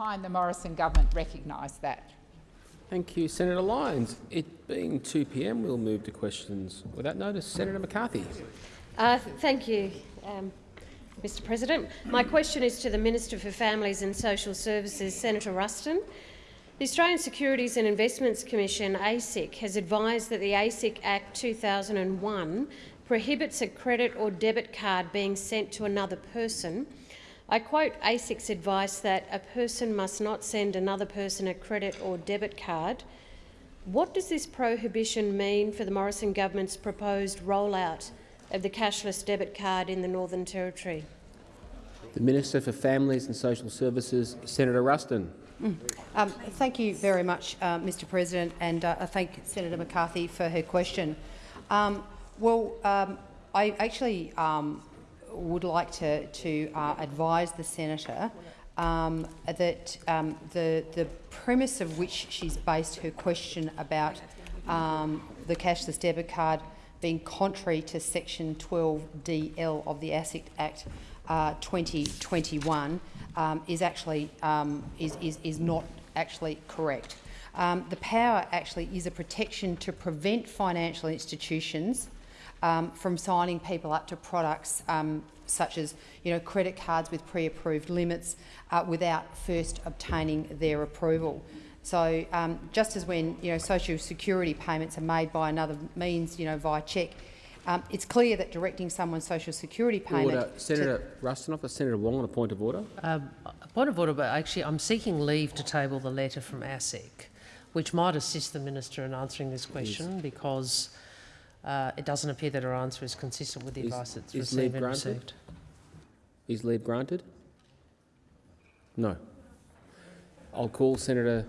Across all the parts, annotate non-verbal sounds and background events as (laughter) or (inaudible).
time the Morrison government recognised that. Thank you, Senator Lyons. It being 2 p.m., we'll move to questions without notice. Senator McCarthy. Uh, thank you, um, Mr President. My question is to the Minister for Families and Social Services, Senator Ruston. The Australian Securities and Investments Commission, ASIC, has advised that the ASIC Act 2001 prohibits a credit or debit card being sent to another person. I quote ASIC's advice that a person must not send another person a credit or debit card. What does this prohibition mean for the Morrison government's proposed rollout of the cashless debit card in the Northern Territory? The Minister for Families and Social Services, Senator Ruston. Mm. Um, thank you very much, uh, Mr President, and uh, I thank Senator McCarthy for her question. Um, well, um, I actually um, would like to, to uh, advise the senator um, that um, the, the premise of which she's based her question about the cashless debit card being contrary to section 12DL of the ASIC Act uh, 2021 um, is actually um, is, is, is not actually correct. Um, the power actually is a protection to prevent financial institutions um, from signing people up to products um, such as you know, credit cards with pre-approved limits uh, without first obtaining their approval. So um, just as when you know, social security payments are made by another means, you know, via cheque, um, it's clear that directing someone's social security payment. Order. Senator Ruston, Senator Wong on a point of order. Um, a point of order, but actually I'm seeking leave to table the letter from ASIC, which might assist the minister in answering this question yes. because uh, it doesn't appear that her answer is consistent with the is, advice that's received and received. Is leave granted? No. I'll call Senator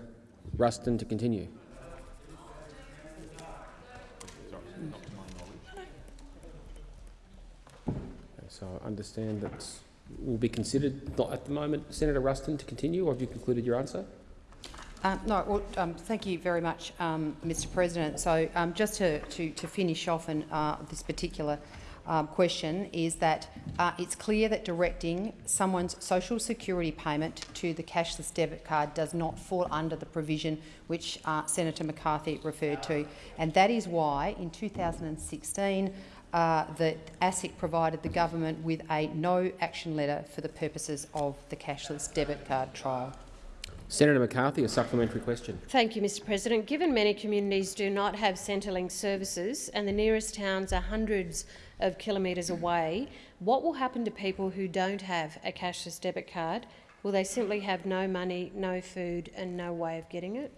Ruston to continue. So I understand that will be considered not at the moment. Senator Ruston, to continue, or have you concluded your answer? Uh, no, well, um, thank you very much, um, Mr. President. So, um, just to, to, to, finish off on uh, this particular um, question, is that uh, it's clear that directing someone's social security payment to the cashless debit card does not fall under the provision which uh, Senator McCarthy referred to, and that is why in 2016 uh, that ASIC provided the government with a no-action letter for the purposes of the cashless debit card trial. Senator McCarthy, a supplementary question. Thank you, Mr President. Given many communities do not have Centrelink services and the nearest towns are hundreds of kilometres away, what will happen to people who don't have a cashless debit card? Will they simply have no money, no food and no way of getting it?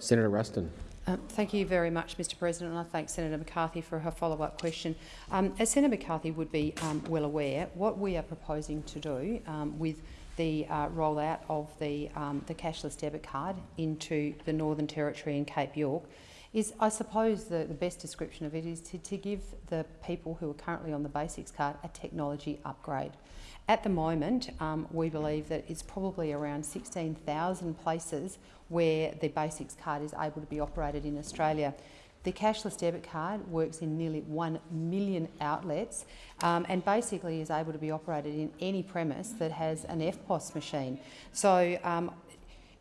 Senator Ruston. Um, thank you very much, Mr President, and I thank Senator McCarthy for her follow-up question. Um, as Senator McCarthy would be um, well aware, what we are proposing to do um, with the uh, rollout of the, um, the cashless debit card into the Northern Territory and Cape York is, I suppose, the, the best description of it is to, to give the people who are currently on the basics card a technology upgrade. At the moment, um, we believe that it's probably around 16,000 places where the basics card is able to be operated in Australia. The cashless debit card works in nearly 1 million outlets um, and basically is able to be operated in any premise that has an EFTPOS machine. So um,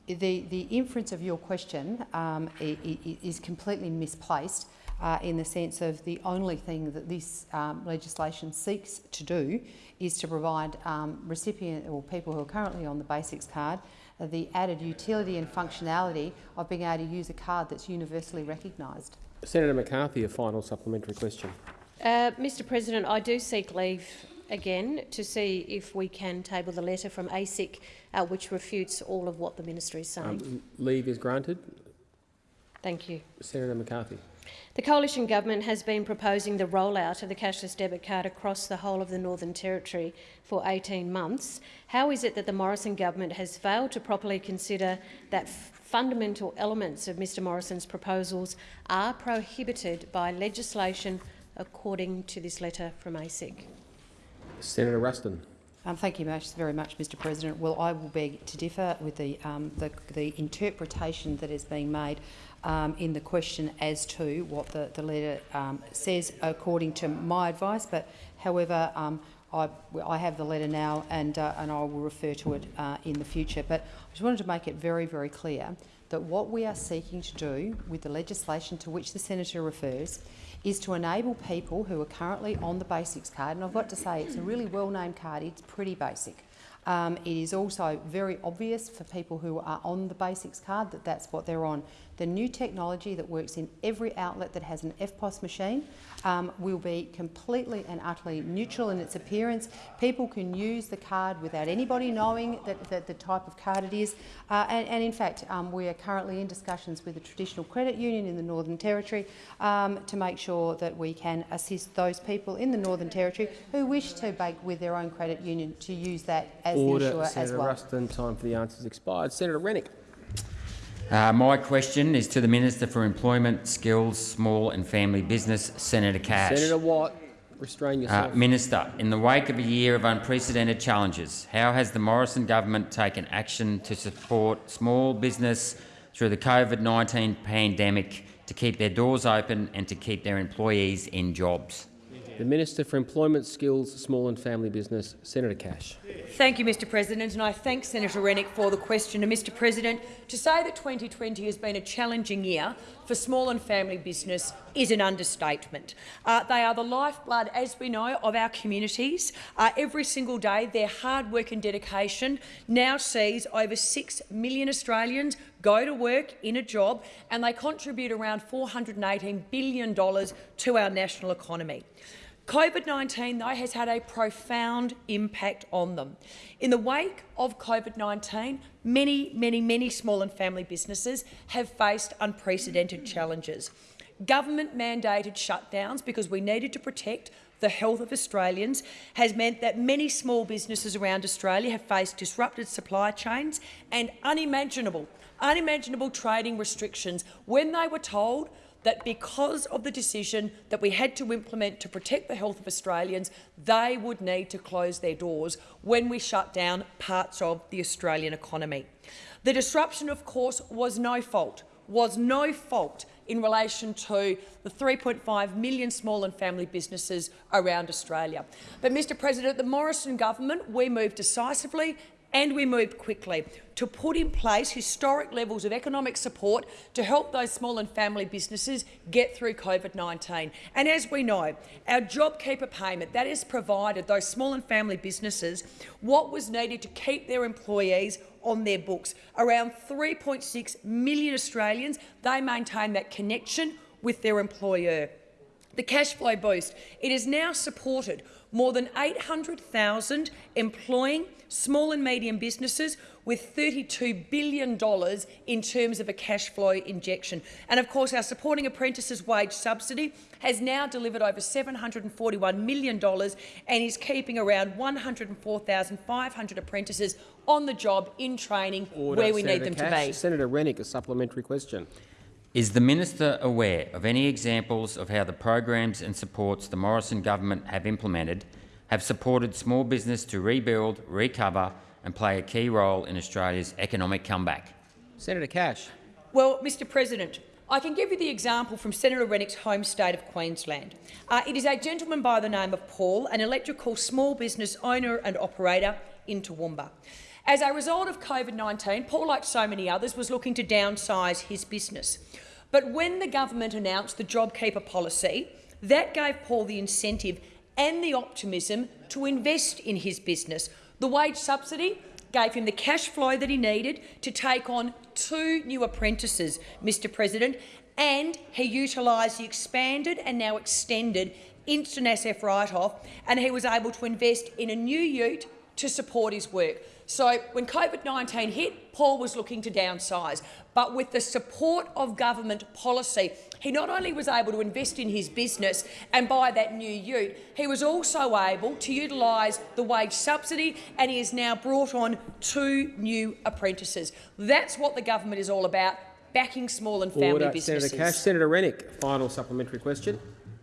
the, the inference of your question um, is completely misplaced uh, in the sense of the only thing that this um, legislation seeks to do is to provide um, recipient or people who are currently on the basics card the added utility and functionality of being able to use a card that's universally recognised. Senator McCarthy, a final supplementary question. Uh, Mr President, I do seek leave again to see if we can table the letter from ASIC uh, which refutes all of what the minister is saying. Um, leave is granted. Thank you. Senator McCarthy. The Coalition Government has been proposing the rollout of the cashless debit card across the whole of the Northern Territory for 18 months. How is it that the Morrison Government has failed to properly consider that fundamental elements of Mr Morrison's proposals are prohibited by legislation according to this letter from ASIC? Senator Ruston. Um, thank you very much, Mr President. Well, I will beg to differ with the, um, the, the interpretation that is being made um, in the question as to what the, the letter um, says according to my advice. But however, um, I, I have the letter now and, uh, and I will refer to it uh, in the future. But I just wanted to make it very, very clear that what we are seeking to do with the legislation to which the senator refers is to enable people who are currently on the basics card, and I've got to say it's a really well-named card, it's pretty basic. Um, it is also very obvious for people who are on the basics card that that's what they're on. The new technology that works in every outlet that has an EFTPOS machine um, will be completely and utterly neutral in its appearance. People can use the card without anybody knowing that, that the type of card it is. Uh, and, and, in fact, um, we are currently in discussions with the traditional credit union in the Northern Territory um, to make sure that we can assist those people in the Northern Territory who wish to bank with their own credit union to use that as Order, the issuer Senator as well. Ruston. Time for the answers expired. Senator Rennick. Uh, my question is to the Minister for Employment, Skills, Small and Family Business, Senator Cash. Senator Watt, restrain Uh, yourself. Minister, in the wake of a year of unprecedented challenges, how has the Morrison government taken action to support small business through the COVID-19 pandemic to keep their doors open and to keep their employees in jobs? The Minister for Employment, Skills, Small and Family Business, Senator Cash. Thank you, Mr President, and I thank Senator Rennick for the question. And Mr President, to say that 2020 has been a challenging year for small and family business is an understatement. Uh, they are the lifeblood, as we know, of our communities. Uh, every single day, their hard work and dedication now sees over 6 million Australians go to work in a job, and they contribute around $418 billion to our national economy. COVID-19, though, has had a profound impact on them. In the wake of COVID-19, many, many, many small and family businesses have faced unprecedented challenges. Government-mandated shutdowns, because we needed to protect the health of Australians, has meant that many small businesses around Australia have faced disrupted supply chains and unimaginable, unimaginable trading restrictions when they were told that because of the decision that we had to implement to protect the health of Australians, they would need to close their doors when we shut down parts of the Australian economy. The disruption, of course, was no fault, was no fault in relation to the 3.5 million small and family businesses around Australia. But, Mr President, the Morrison government, we moved decisively and we moved quickly to put in place historic levels of economic support to help those small and family businesses get through COVID-19. And as we know, our JobKeeper payment, that has provided those small and family businesses what was needed to keep their employees on their books. Around 3.6 million Australians, they maintain that connection with their employer. The cash flow boost, it has now supported more than 800,000 employing small and medium businesses with $32 billion in terms of a cash flow injection. And of course, our Supporting Apprentices wage subsidy has now delivered over $741 million and is keeping around 104,500 apprentices on the job in training Order, where we Senator need them Cash. to be. Senator Rennick, a supplementary question. Is the minister aware of any examples of how the programs and supports the Morrison government have implemented have supported small business to rebuild, recover and play a key role in Australia's economic comeback? Senator Cash. Well, Mr President, I can give you the example from Senator Rennick's home state of Queensland. Uh, it is a gentleman by the name of Paul, an electrical small business owner and operator in Toowoomba. As a result of COVID-19, Paul, like so many others, was looking to downsize his business. But when the government announced the JobKeeper policy, that gave Paul the incentive and the optimism to invest in his business. The wage subsidy gave him the cash flow that he needed to take on two new apprentices, Mr President, and he utilised the expanded and now extended instant asset write-off, and he was able to invest in a new ute to support his work. So when COVID-19 hit, Paul was looking to downsize, but with the support of government policy, he not only was able to invest in his business and buy that new ute, he was also able to utilise the wage subsidy and he has now brought on two new apprentices. That's what the government is all about, backing small and family Order, businesses. Senator Cash. Senator Rennick, final supplementary question.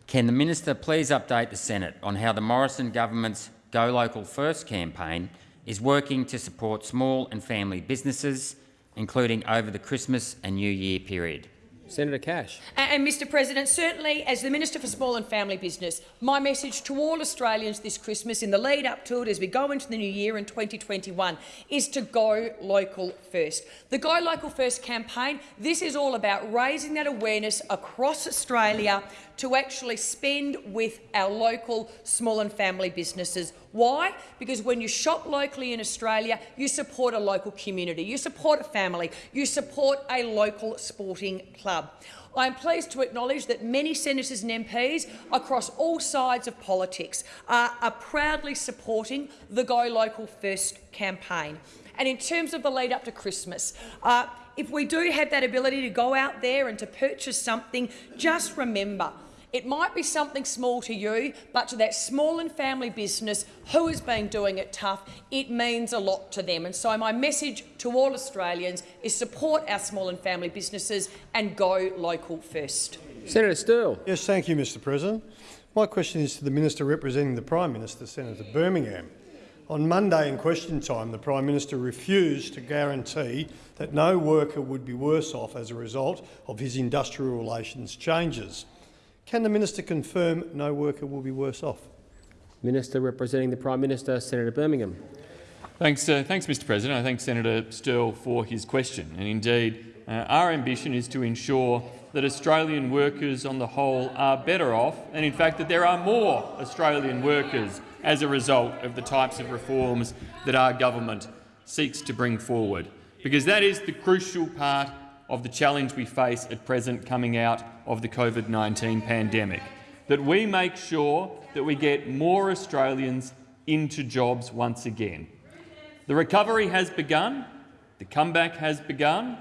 Can the minister please update the Senate on how the Morrison government's Go Local First campaign is working to support small and family businesses, including over the Christmas and New Year period? Senator Cash. And, Mr President, certainly as the Minister for Small and Family Business, my message to all Australians this Christmas in the lead up to it as we go into the new year in 2021 is to go local first. The Go Local First campaign, this is all about raising that awareness across Australia to actually spend with our local small and family businesses. Why? Because when you shop locally in Australia, you support a local community, you support a family, you support a local sporting club. I am pleased to acknowledge that many senators and MPs across all sides of politics are, are proudly supporting the Go Local First campaign. And in terms of the lead up to Christmas, uh, if we do have that ability to go out there and to purchase something, just remember it might be something small to you, but to that small and family business who has been doing it tough, it means a lot to them. And so my message to all Australians is support our small and family businesses and go local first. Senator Sterle. Yes, thank you, Mr President. My question is to the Minister representing the Prime Minister, Senator Birmingham. On Monday in question time, the Prime Minister refused to guarantee that no worker would be worse off as a result of his industrial relations changes. Can the Minister confirm no worker will be worse off? Minister representing the Prime Minister, Senator Birmingham. Thanks, uh, thanks, Mr. President. I thank Senator Sterle for his question. And indeed, uh, our ambition is to ensure that Australian workers on the whole are better off, and in fact that there are more Australian workers as a result of the types of reforms that our government seeks to bring forward. Because that is the crucial part of the challenge we face at present coming out of the COVID-19 pandemic, that we make sure that we get more Australians into jobs once again. The recovery has begun, the comeback has begun,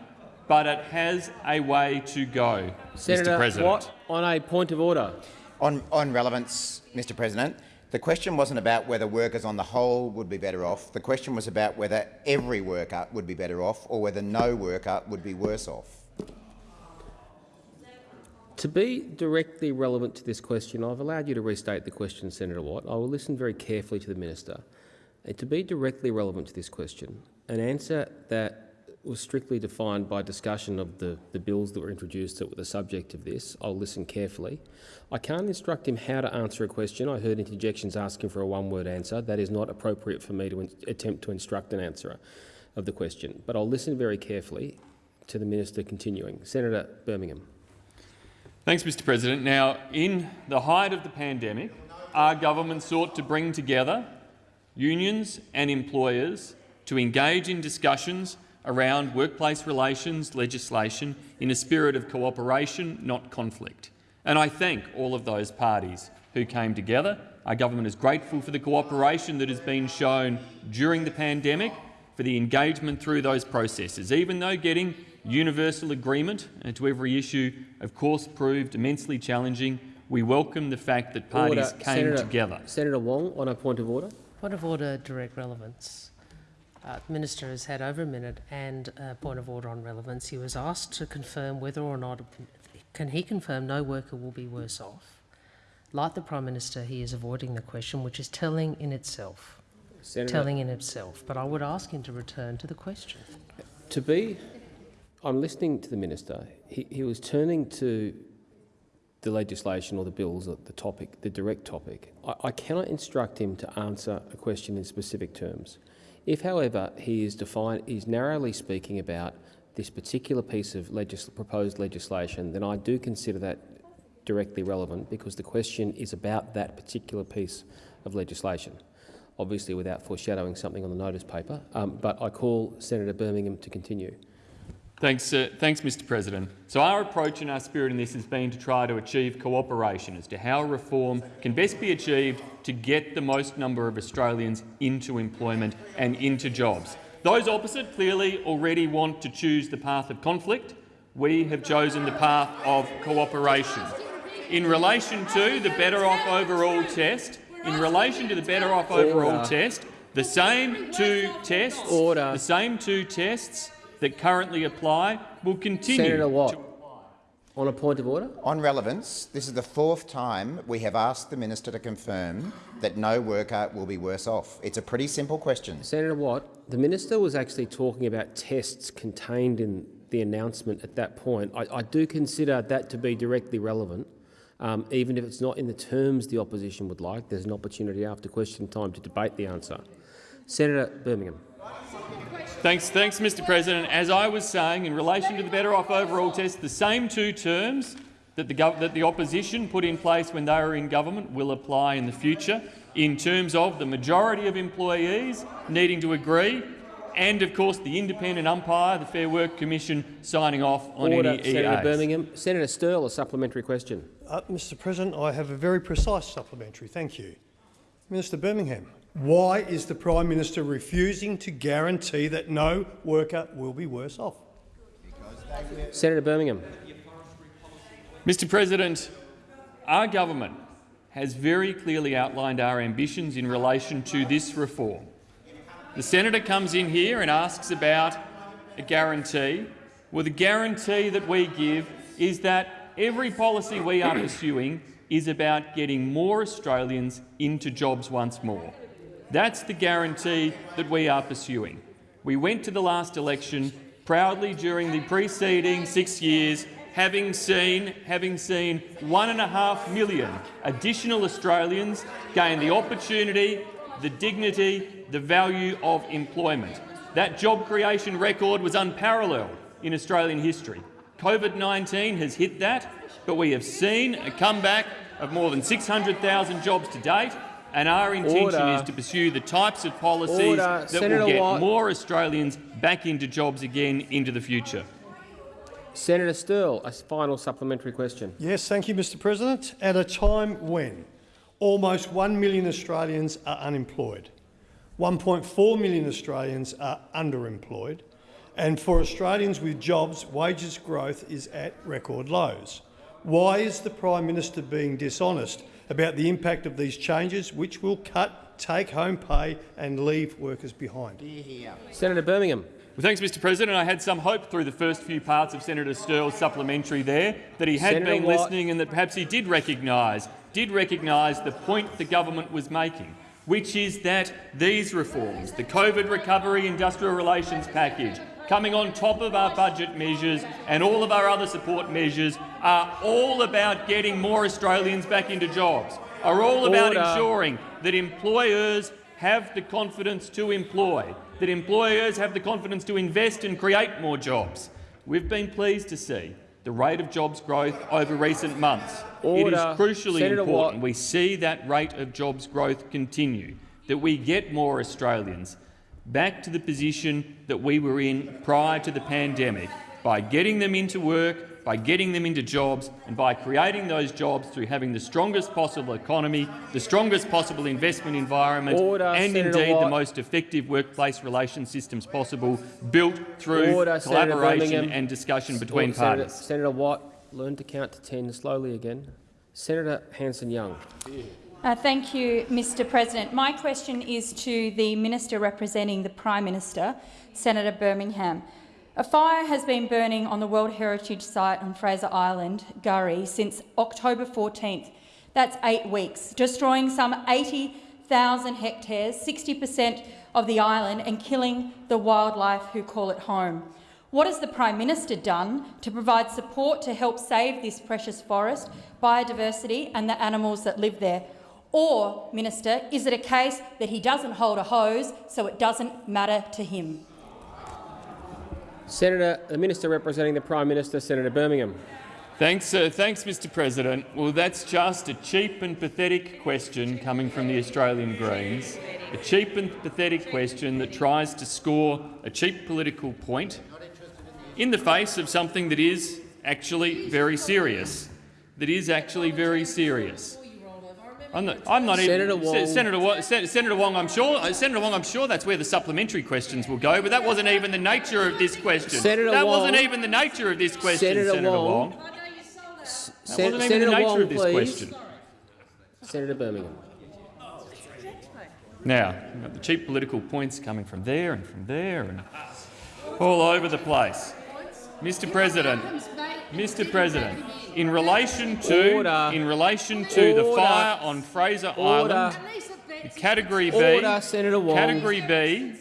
but it has a way to go, Senator Mr President. Watt, on a point of order. On, on relevance, Mr President, the question wasn't about whether workers on the whole would be better off. The question was about whether every worker would be better off or whether no worker would be worse off. To be directly relevant to this question, I've allowed you to restate the question, Senator Watt. I will listen very carefully to the minister. And to be directly relevant to this question, an answer that was strictly defined by discussion of the, the bills that were introduced that were the subject of this, I'll listen carefully. I can't instruct him how to answer a question. I heard interjections asking for a one-word answer. That is not appropriate for me to attempt to instruct an answerer of the question. But I'll listen very carefully to the minister continuing. Senator Birmingham. Thanks, Mr President. Now, in the height of the pandemic, our government sought to bring together unions and employers to engage in discussions around workplace relations legislation in a spirit of cooperation, not conflict. And I thank all of those parties who came together. Our government is grateful for the cooperation that has been shown during the pandemic, for the engagement through those processes, even though getting universal agreement uh, to every issue, of course, proved immensely challenging. We welcome the fact that parties Order. came Senator, together. Senator Wong, on a point of order. Point of order, direct relevance. Uh, the Minister has had over a minute and a point of order on relevance. He was asked to confirm whether or not, can he confirm no worker will be worse off? Like the Prime Minister, he is avoiding the question, which is telling in itself. Senator, Telling in itself. But I would ask him to return to the question. to be, I'm listening to the minister. He, he was turning to the legislation or the bills, or the topic, the direct topic. I, I cannot instruct him to answer a question in specific terms. If, however, he is defined, he's narrowly speaking about this particular piece of proposed legislation, then I do consider that directly relevant because the question is about that particular piece of legislation obviously without foreshadowing something on the notice paper. Um, but I call Senator Birmingham to continue. Thanks, uh, thanks, Mr President. So our approach and our spirit in this has been to try to achieve cooperation as to how reform can best be achieved to get the most number of Australians into employment and into jobs. Those opposite clearly already want to choose the path of conflict. We have chosen the path of cooperation. In relation to the Better Off Overall test, in relation to the Better Off Overall test, the same two tests, Order. the same two tests that currently apply will continue. Senator Watt, to- on a point of order. On relevance, this is the fourth time we have asked the minister to confirm that no worker will be worse off. It's a pretty simple question. Senator Watt, the minister was actually talking about tests contained in the announcement at that point. I, I do consider that to be directly relevant, um, even if it's not in the terms the opposition would like. There's an opportunity after question time to debate the answer. Senator Birmingham. Thanks, thanks, Mr President. As I was saying, in relation to the Better Off Overall test, the same two terms that the, that the opposition put in place when they were in government will apply in the future in terms of the majority of employees needing to agree and, of course, the independent umpire, the Fair Work Commission, signing off on Order, any Senator EAs. Birmingham. Senator Sterle, a supplementary question. Uh, Mr President, I have a very precise supplementary. Thank you. Minister Birmingham, why is the Prime Minister refusing to guarantee that no worker will be worse off? Senator Birmingham. Mr President, our government has very clearly outlined our ambitions in relation to this reform. The senator comes in here and asks about a guarantee. Well, the guarantee that we give is that every policy we are pursuing is about getting more Australians into jobs once more. That's the guarantee that we are pursuing. We went to the last election proudly during the preceding six years having seen, having seen one and a half million additional Australians gain the opportunity, the dignity, the value of employment. That job creation record was unparalleled in Australian history. COVID-19 has hit that, but we have seen a comeback of more than 600,000 jobs to date, and our intention Order. is to pursue the types of policies Order. that Senator will get Watt. more Australians back into jobs again into the future. Senator Sterle, a final supplementary question. Yes, thank you, Mr President. At a time when almost 1 million Australians are unemployed, 1.4 million Australians are underemployed, and for Australians with jobs, wages growth is at record lows. Why is the Prime Minister being dishonest about the impact of these changes, which will cut take-home pay and leave workers behind? Senator Birmingham. Well, thanks, Mr President. I had some hope through the first few parts of Senator Sterle's supplementary there that he had Senator been Watt. listening and that perhaps he did recognise did recognise the point the government was making, which is that these reforms, the COVID recovery industrial relations package, coming on top of our budget measures and all of our other support measures, are all about getting more Australians back into jobs, are all about Order. ensuring that employers have the confidence to employ, that employers have the confidence to invest and create more jobs. We've been pleased to see the rate of jobs growth over recent months. It is crucially Senator important Watt. we see that rate of jobs growth continue, that we get more Australians back to the position that we were in prior to the pandemic by getting them into work, by getting them into jobs and by creating those jobs through having the strongest possible economy, the strongest possible investment environment Order, and Senator indeed the most effective workplace relations systems possible, built through Order, collaboration and discussion between Senator, parties. Senator Watt, learn to count to 10 slowly again. Senator Hanson-Young. Uh, thank you, Mr President. My question is to the Minister representing the Prime Minister, Senator Birmingham. A fire has been burning on the World Heritage Site on Fraser Island, K'gari, since October 14th. That's eight weeks, destroying some 80,000 hectares, 60 per cent of the island, and killing the wildlife who call it home. What has the Prime Minister done to provide support to help save this precious forest, biodiversity and the animals that live there? Or, Minister, is it a case that he doesn't hold a hose, so it doesn't matter to him? Senator, the Minister representing the Prime Minister, Senator Birmingham. Thanks, uh, thanks, Mr President. Well, that's just a cheap and pathetic question coming from the Australian Greens, a cheap and pathetic question that tries to score a cheap political point in the face of something that is actually very serious, that is actually very serious. I'm not, I'm not Senator even, Wong. Senator, Wa- Sen- Wong. I'm sure, uh, Senator Wong. I'm sure that's where the supplementary questions will go. But that wasn't even the nature of this question. Senator that Wong. wasn't even the nature of this question, Senator Senator, Wong. Wong. That wasn't even Senator the nature Wong, of this please. question. Senator Birmingham. Now, you've got the cheap political points coming from there and from there and all over the place. Mr. President, Mr. President, in relation to Order. in relation to the fire on Fraser Order. Island, Category B, Order, Senator Wong. Category B,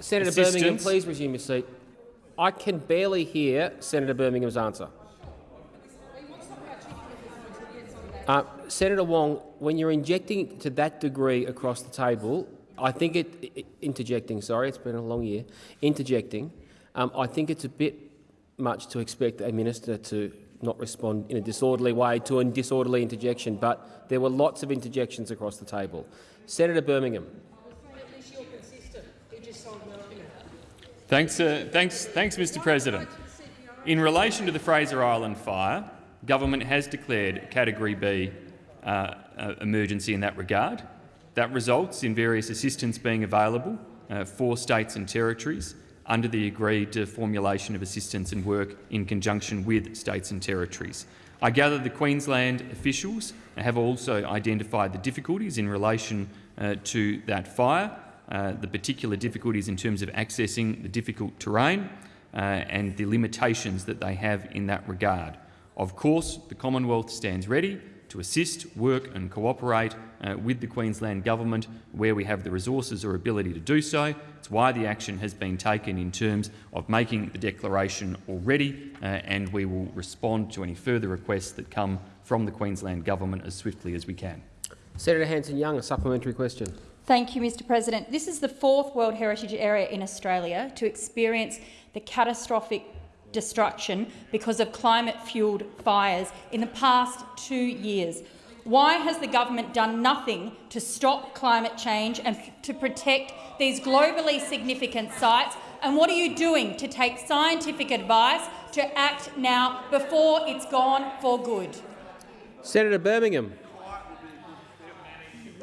Senator Birmingham, please resume your seat. I can barely hear Senator Birmingham's answer. Uh, Senator Wong, when you're injecting to that degree across the table, I think it, i interjecting. Sorry, it's been a long year. Interjecting. Um, I think it's a bit much to expect a minister to not respond in a disorderly way to a disorderly interjection, but there were lots of interjections across the table. Senator Birmingham. Thanks, uh, thanks, thanks, Mr President. In relation to the Fraser Island fire, government has declared Category B uh, uh, emergency in that regard. That results in various assistance being available uh, for states and territories under the agreed formulation of assistance and work in conjunction with states and territories. I gather the Queensland officials have also identified the difficulties in relation uh, to that fire, uh, the particular difficulties in terms of accessing the difficult terrain uh, and the limitations that they have in that regard. Of course, the Commonwealth stands ready to assist, work and cooperate uh, with the Queensland Government where we have the resources or ability to do so. It's why the action has been taken in terms of making the declaration already, uh, and we will respond to any further requests that come from the Queensland Government as swiftly as we can. Senator Hanson-Young, a supplementary question. Thank you, Mr President. This is the fourth World Heritage Area in Australia to experience the catastrophic destruction because of climate-fuelled fires in the past two years. Why has the government done nothing to stop climate change and to protect these globally significant sites? And what are you doing to take scientific advice to act now before it's gone for good? Senator Birmingham.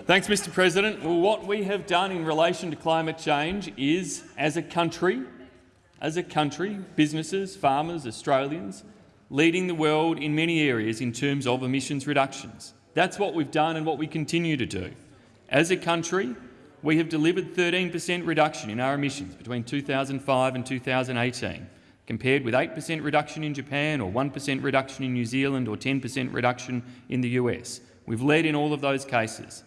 Thanks, Mr President. Well, what we have done in relation to climate change is, as a country, as a country, businesses, farmers, Australians, leading the world in many areas in terms of emissions reductions. That's what we've done and what we continue to do. As a country, we have delivered 13 per cent reduction in our emissions between 2005 and 2018, compared with 8 per cent reduction in Japan or 1 per cent reduction in New Zealand or 10 per cent reduction in the US. We've led in all of those cases.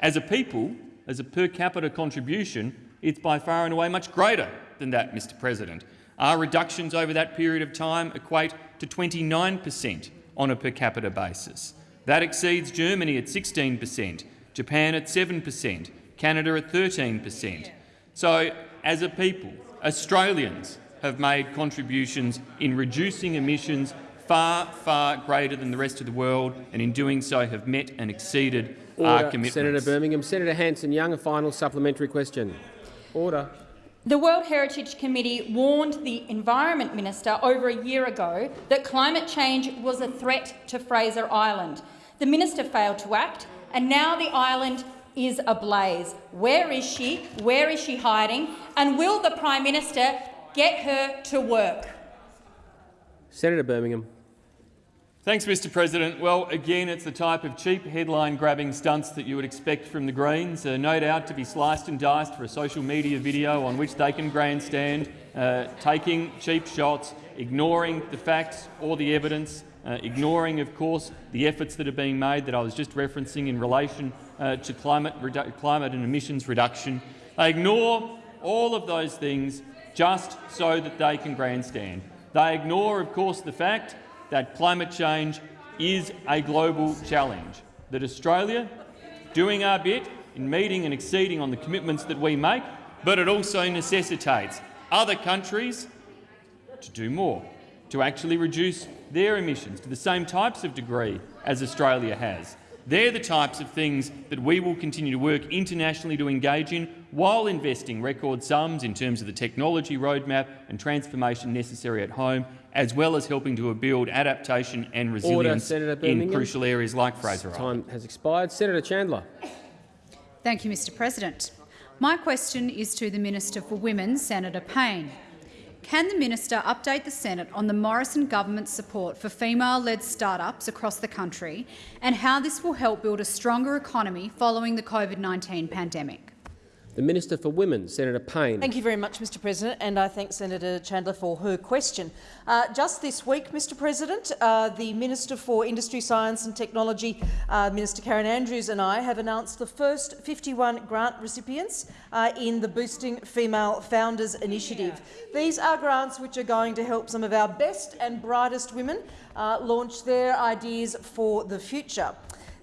As a people, as a per capita contribution, it's by far and away much greater than that, Mr President. Our reductions over that period of time equate to 29 per cent on a per capita basis. That exceeds Germany at 16 per cent, Japan at 7 per cent, Canada at 13 per cent. So, as a people, Australians have made contributions in reducing emissions far, far greater than the rest of the world, and in doing so have met and exceeded Order. our commitments. Senator Birmingham. Senator Hanson-Young, a final supplementary question. Order. The World Heritage Committee warned the Environment Minister over a year ago that climate change was a threat to Fraser Island. The minister failed to act, and now the island is ablaze. Where is she? Where is she hiding? And will the Prime Minister get her to work? Senator Birmingham. Thanks, Mr President. Well, again, it's the type of cheap headline-grabbing stunts that you would expect from the Greens, uh, no doubt to be sliced and diced for a social media video on which they can grandstand, uh, taking cheap shots, ignoring the facts or the evidence, uh, ignoring, of course, the efforts that are being made that I was just referencing in relation uh, to climate, climate and emissions reduction. They ignore all of those things just so that they can grandstand. They ignore, of course, the fact that climate change is a global challenge, that Australia, doing our bit in meeting and exceeding on the commitments that we make, but it also necessitates other countries to do more, to actually reduce their emissions to the same types of degree as Australia has. They're the types of things that we will continue to work internationally to engage in while investing record sums in terms of the technology roadmap and transformation necessary at home, as well as helping to build adaptation and resilience Order, in crucial areas like Fraser Island. Time has expired. Senator Chandler. Thank you, Mr President. My question is to the Minister for Women, Senator Payne. Can the minister update the Senate on the Morrison government's support for female-led startups across the country and how this will help build a stronger economy following the COVID-19 pandemic? The Minister for Women, Senator Payne. Thank you very much, Mr President, and I thank Senator Chandler for her question. Uh, just this week, Mr President, uh, the Minister for Industry, Science and Technology, uh, Minister Karen Andrews and I have announced the first 51 grant recipients uh, in the Boosting Female Founders Initiative. These are grants which are going to help some of our best and brightest women uh, launch their ideas for the future.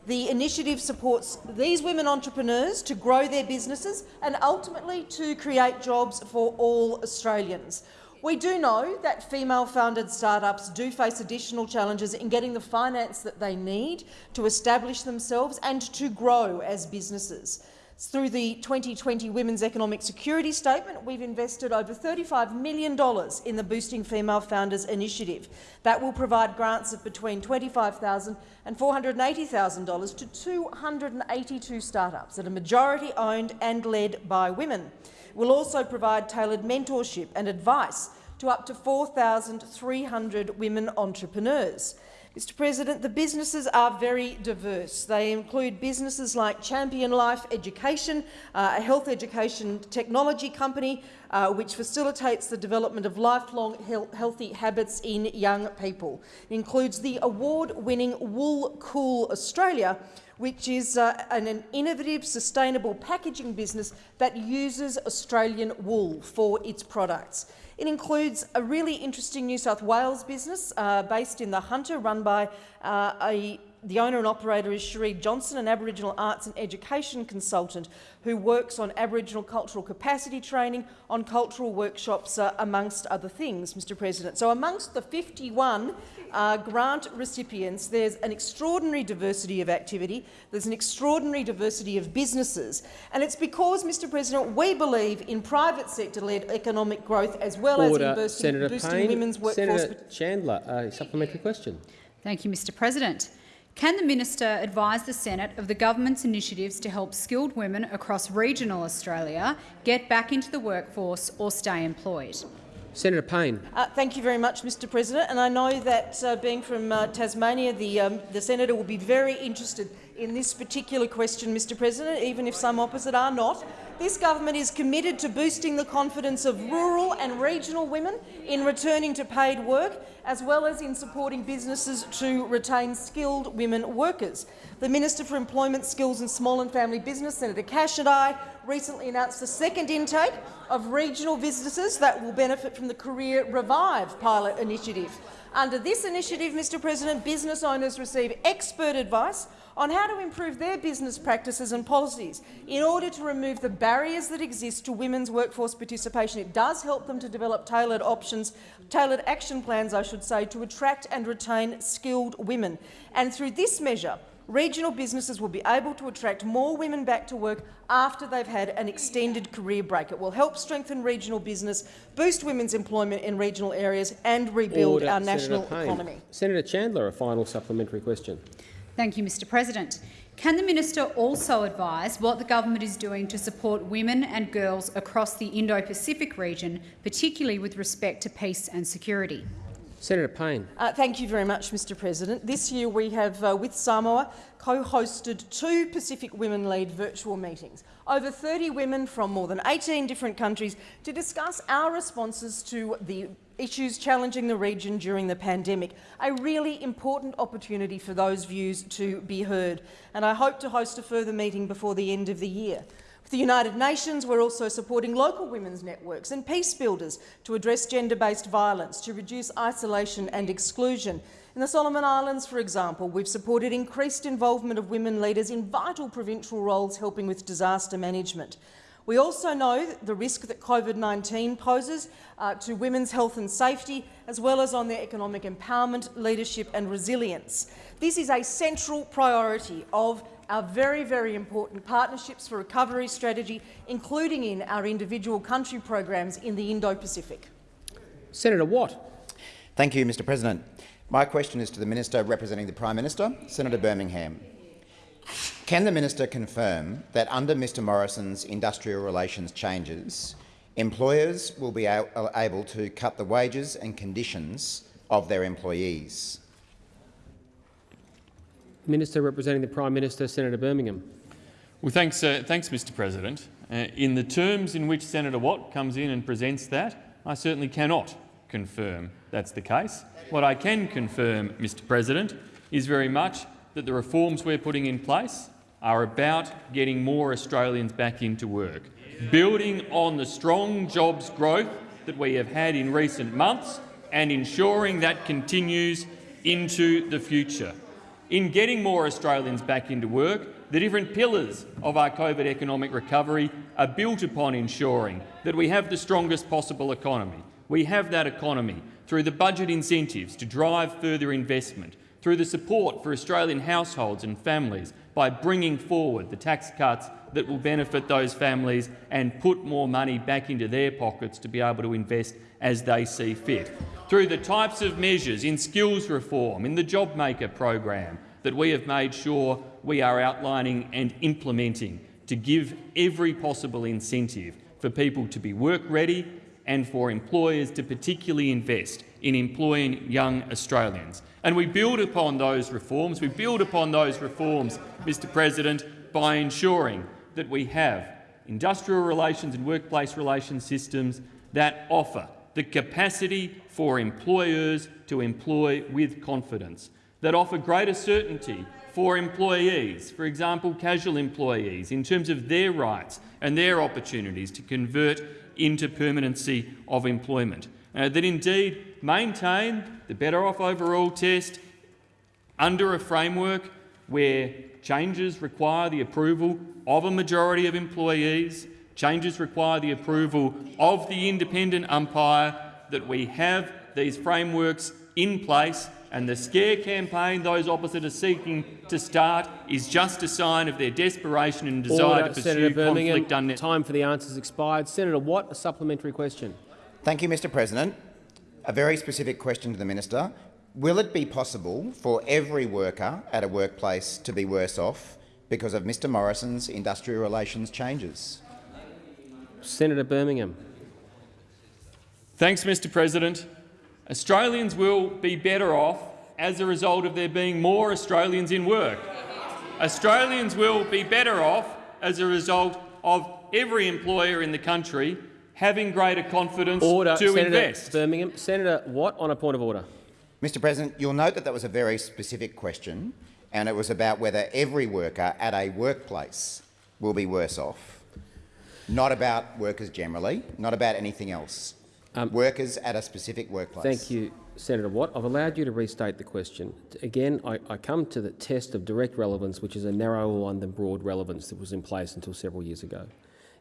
The initiative supports these women entrepreneurs to grow their businesses and ultimately to create jobs for all Australians. We do know that female-founded startups do face additional challenges in getting the finance that they need to establish themselves and to grow as businesses. Through the 2020 Women's Economic Security Statement, we've invested over $35 million in the Boosting Female Founders initiative. That will provide grants of between $25,000 and $480,000 to 282 startups that are majority owned and led by women. We'll also provide tailored mentorship and advice to up to 4,300 women entrepreneurs. Mr President, the businesses are very diverse. They include businesses like Champion Life Education, uh, a health education technology company uh, which facilitates the development of lifelong he healthy habits in young people. It includes the award-winning Wool Cool Australia, which is uh, an, an, innovative, sustainable packaging business that uses Australian wool for its products. It includes a really interesting New South Wales business uh, based in the Hunter, run by uh, a the owner and operator is Cherie Johnson, an Aboriginal arts and education consultant who works on Aboriginal cultural capacity training, on cultural workshops, uh, amongst other things, Mr President. So amongst the 51 uh, grant recipients, there's an extraordinary diversity of activity, there's an extraordinary diversity of businesses, and it's because, Mr President, we believe in private sector-led economic growth as well Order. as in boosting, Senator boosting Payne. women's workforce. Senator Chandler, a supplementary question. Thank you, Mr President. Can the minister advise the Senate of the government's initiatives to help skilled women across regional Australia get back into the workforce or stay employed? Senator Payne. Uh, thank you very much, Mr President. And I know that, uh, being from uh, Tasmania, the, um, the senator will be very interested in this particular question, Mr President, even if some opposite are not. This government is committed to boosting the confidence of rural and regional women in returning to paid work, as well as in supporting businesses to retain skilled women workers. The Minister for Employment, Skills and Small and Family Business, Senator Cash and I, recently announced the second intake of regional businesses that will benefit from the Career Revive pilot initiative. Under this initiative, Mr President, business owners receive expert advice on how to improve their business practices and policies in order to remove the barriers that exist to women's workforce participation. It does help them to develop tailored options, tailored action plans, I should say, to attract and retain skilled women. And through this measure, regional businesses will be able to attract more women back to work after they've had an extended career break. It will help strengthen regional business, boost women's employment in regional areas and rebuild Order. our national Payne. economy. Senator Chandler, a final supplementary question. Thank you, Mr President. Can the minister also advise what the government is doing to support women and girls across the Indo-Pacific region, particularly with respect to peace and security? Senator Payne. Uh, thank you very much, Mr President. This year we have, uh, with Samoa, co-hosted two Pacific Women-led virtual meetings. Over 30 women from more than 18 different countries to discuss our responses to the issues challenging the region during the pandemic. A really important opportunity for those views to be heard. And I hope to host a further meeting before the end of the year. With the United Nations, we're also supporting local women's networks and peace builders to address gender-based violence, to reduce isolation and exclusion. In the Solomon Islands, for example, we've supported increased involvement of women leaders in vital provincial roles helping with disaster management. We also know the risk that COVID-19 poses uh, to women's health and safety, as well as on their economic empowerment, leadership and resilience. This is a central priority of our very, very important Partnerships for Recovery strategy, including in our individual country programs in the Indo-Pacific. Senator Watt. Thank you, Mr President. My question is to the Minister representing the Prime Minister, Senator Birmingham. Can the minister confirm that under Mr Morrison's industrial relations changes, employers will be able to cut the wages and conditions of their employees? Minister representing the Prime Minister, Senator Birmingham. Well, thanks, uh, thanks Mr President. Uh, in the terms in which Senator Watt comes in and presents that, I certainly cannot confirm that's the case. What I can confirm, Mr President, is very much that the reforms we're putting in place are about getting more Australians back into work, building on the strong jobs growth that we have had in recent months and ensuring that continues into the future. In getting more Australians back into work, the different pillars of our COVID economic recovery are built upon ensuring that we have the strongest possible economy. We have that economy through the budget incentives to drive further investment, through the support for Australian households and families by bringing forward the tax cuts that will benefit those families and put more money back into their pockets to be able to invest as they see fit. Through the types of measures in skills reform, in the JobMaker program, that we have made sure we are outlining and implementing to give every possible incentive for people to be work-ready and for employers to particularly invest in employing young Australians. And we build upon those reforms. We build upon those reforms, Mr President, by ensuring that we have industrial relations and workplace relations systems that offer the capacity for employers to employ with confidence, that offer greater certainty for employees, for example casual employees, in terms of their rights and their opportunities to convert into permanency of employment, uh, that indeed maintain the Better Off Overall test under a framework where changes require the approval of a majority of employees, changes require the approval of the independent umpire, that we have these frameworks in place and the scare campaign those opposite are seeking to start is just a sign of their desperation and desire Order, to pursue Senator Birmingham. conflict unnecessarily. Time for the answers expired. Senator Watt, a supplementary question. Thank you, Mr President. A very specific question to the minister. Will it be possible for every worker at a workplace to be worse off because of Mr Morrison's industrial relations changes? Senator Birmingham. Thanks, Mr President. Australians will be better off as a result of there being more Australians in work. Australians will be better off as a result of every employer in the country having greater confidence Order, to Senator invest. Birmingham. Senator Watt, on a point of order. Mr President, you'll note that that was a very specific question and it was about whether every worker at a workplace will be worse off, not about workers generally, not about anything else. Um, workers at a specific workplace. Thank you, Senator Watt. I've allowed you to restate the question. Again, I, I come to the test of direct relevance, which is a narrower one than broad relevance that was in place until several years ago.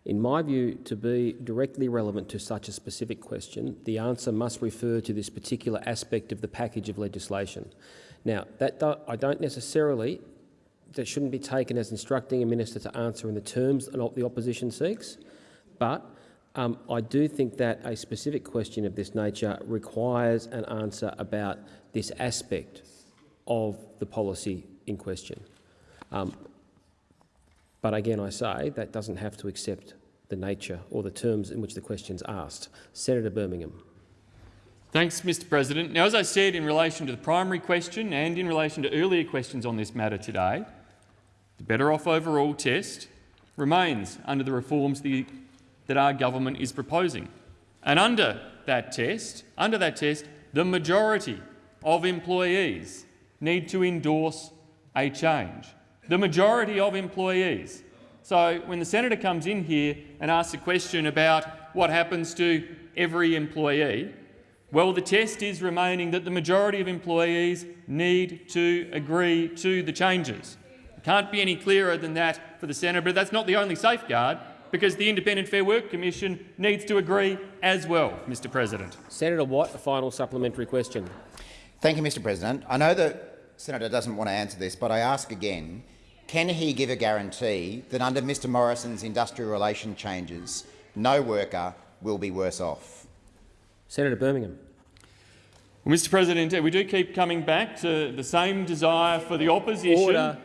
In my view, to be directly relevant to such a specific question, the answer must refer to this particular aspect of the package of legislation. Now, that do, I don't necessarily, that shouldn't be taken as instructing a minister to answer in the terms that the opposition seeks, but um, I do think that a specific question of this nature requires an answer about this aspect of the policy in question. Um, but again, I say that doesn't have to accept the nature or the terms in which the question is asked. Senator Birmingham. Thanks, Mr President. Now, as I said in relation to the primary question and in relation to earlier questions on this matter today, the Better Off Overall test remains under the reforms the, that our government is proposing. And under that test, under that test, the majority of employees need to endorse a change. The majority of employees. So when the senator comes in here and asks a question about what happens to every employee, well, the test is remaining that the majority of employees need to agree to the changes. It can't be any clearer than that for the senator, but that's not the only safeguard because the Independent Fair Work Commission needs to agree as well, Mr President. Senator Watt, a final supplementary question. Thank you, Mr President. I know the senator doesn't want to answer this, but I ask again, can he give a guarantee that under Mr Morrison's industrial relation changes, no worker will be worse off? Senator Birmingham. Well, Mr President, we do keep coming back to the same desire for the opposition Order.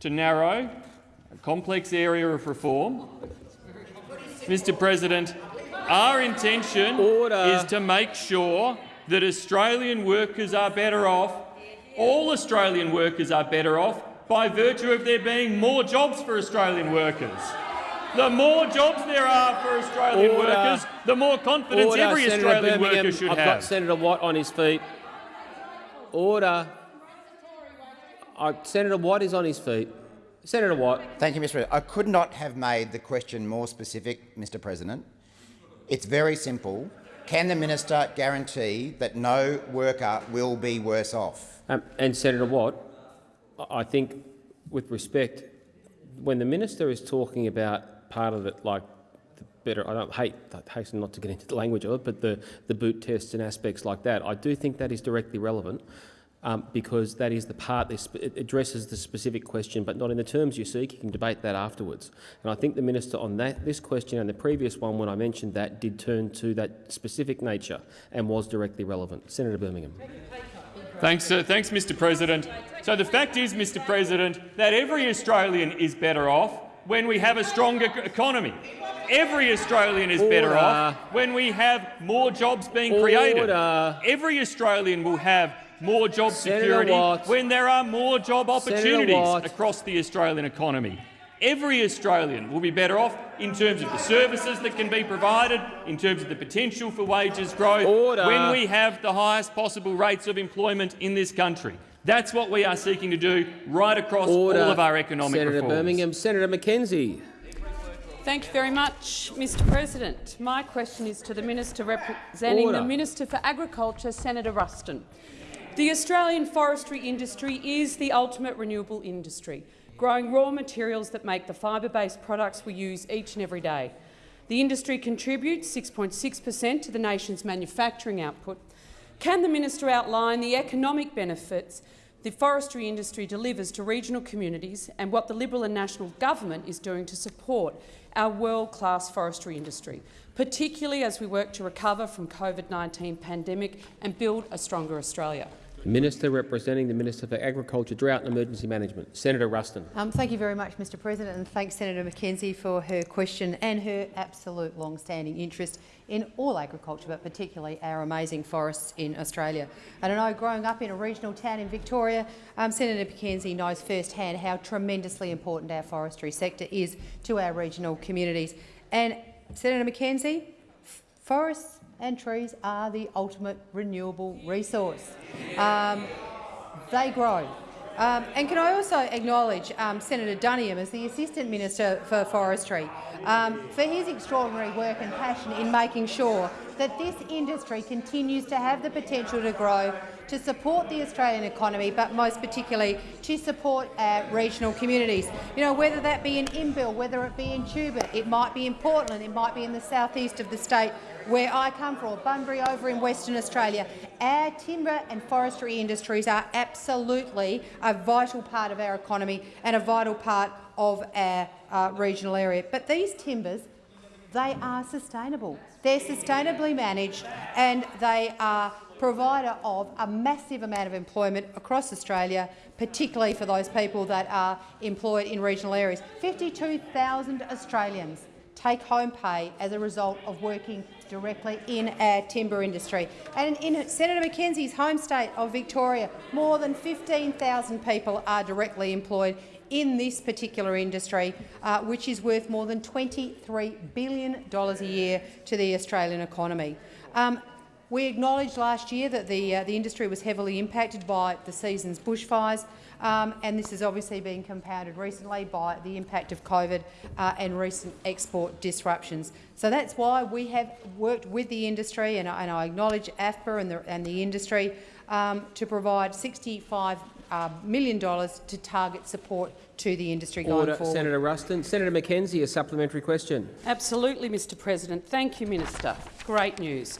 to narrow a complex area of reform. Mr President, our intention Order. is to make sure that Australian workers are better off, all Australian workers are better off by virtue of there being more jobs for Australian workers. The more jobs there are for Australian Order. workers, the more confidence Order, every Senator Australian Birmingham. worker should I've have. got Senator Watt on his feet. Order. Uh, Senator Watt is on his feet. Senator Watt. Thank you, Mr. President. I could not have made the question more specific, Mr. President. It's very simple. Can the minister guarantee that no worker will be worse off? Um, and Senator Watt, I- think, with respect, when the minister is talking about part of it, like the better, I don't hate, I hasten not to get into the language of it, but the, the boot tests and aspects like that, I do think that is directly relevant. Um, because that is the part that addresses the specific question, but not in the terms you seek. You can debate that afterwards. And I think the minister on that this question and the previous one, when I mentioned that, did turn to that specific nature and was directly relevant. Senator Birmingham. Thanks, uh, thanks, Mr. President. So the fact is, Mr. President, that every Australian is better off when we have a stronger economy. Every Australian is better Order. off when we have more jobs being created. Every Australian will have more job Senator security Watt. when there are more job opportunities across the Australian economy. Every Australian will be better off in terms of the services that can be provided, in terms of the potential for wages growth, Order. when we have the highest possible rates of employment in this country. That's what we are seeking to do right across Order. all of our economic Senator reforms. Birmingham. Senator McKenzie. Thank you very much, Mr President. My question is to the Minister representing Order. the Minister for Agriculture, Senator Ruston. The Australian forestry industry is the ultimate renewable industry, growing raw materials that make the fibre-based products we use each and every day. The industry contributes 6.6 per cent to the nation's manufacturing output. Can the minister outline the economic benefits the forestry industry delivers to regional communities and what the Liberal and National Government is doing to support our world-class forestry industry, particularly as we work to recover from COVID-19 pandemic and build a stronger Australia? Minister representing the Minister for Agriculture, Drought and Emergency Management. Senator Ruston. Um, thank you very much, Mr President, and thanks Senator McKenzie for her question and her absolute long-standing interest in all agriculture, but particularly our amazing forests in Australia. And I know growing up in a regional town in Victoria, um, Senator McKenzie knows firsthand how tremendously important our forestry sector is to our regional communities. And Senator McKenzie, forests and trees are the ultimate renewable resource. Um, they grow. Um, and can I also acknowledge um, Senator Duniam as the Assistant Minister for Forestry um, for his extraordinary work and passion in making sure that this industry continues to have the potential to grow, to support the Australian economy, but most particularly to support our regional communities. You know, whether that be in Imbil, whether it be in Tuba, it might be in Portland, it might be in the southeast of the state where I come from, Bunbury over in Western Australia. Our timber and forestry industries are absolutely a vital part of our economy and a vital part of our uh, regional area. But these timbers, they are sustainable. They're sustainably managed and they are provider of a massive amount of employment across Australia, particularly for those people that are employed in regional areas. 52,000 Australians take home pay as a result of working directly in our timber industry. And in Senator McKenzie's home state of Victoria, more than 15,000 people are directly employed in this particular industry, uh, which is worth more than $23 billion a year to the Australian economy. Um, we acknowledged last year that the, uh, the industry was heavily impacted by the season's bushfires, um, and this has obviously been compounded recently by the impact of COVID uh, and recent export disruptions. So that's why we have worked with the industry, and I, and I acknowledge AFPA and the, and the industry, um, to provide $65 uh, million dollars to target support to the industry going Order. forward. Senator Ruston. Senator McKenzie, a supplementary question. Absolutely, Mr President. Thank you, Minister. Great news.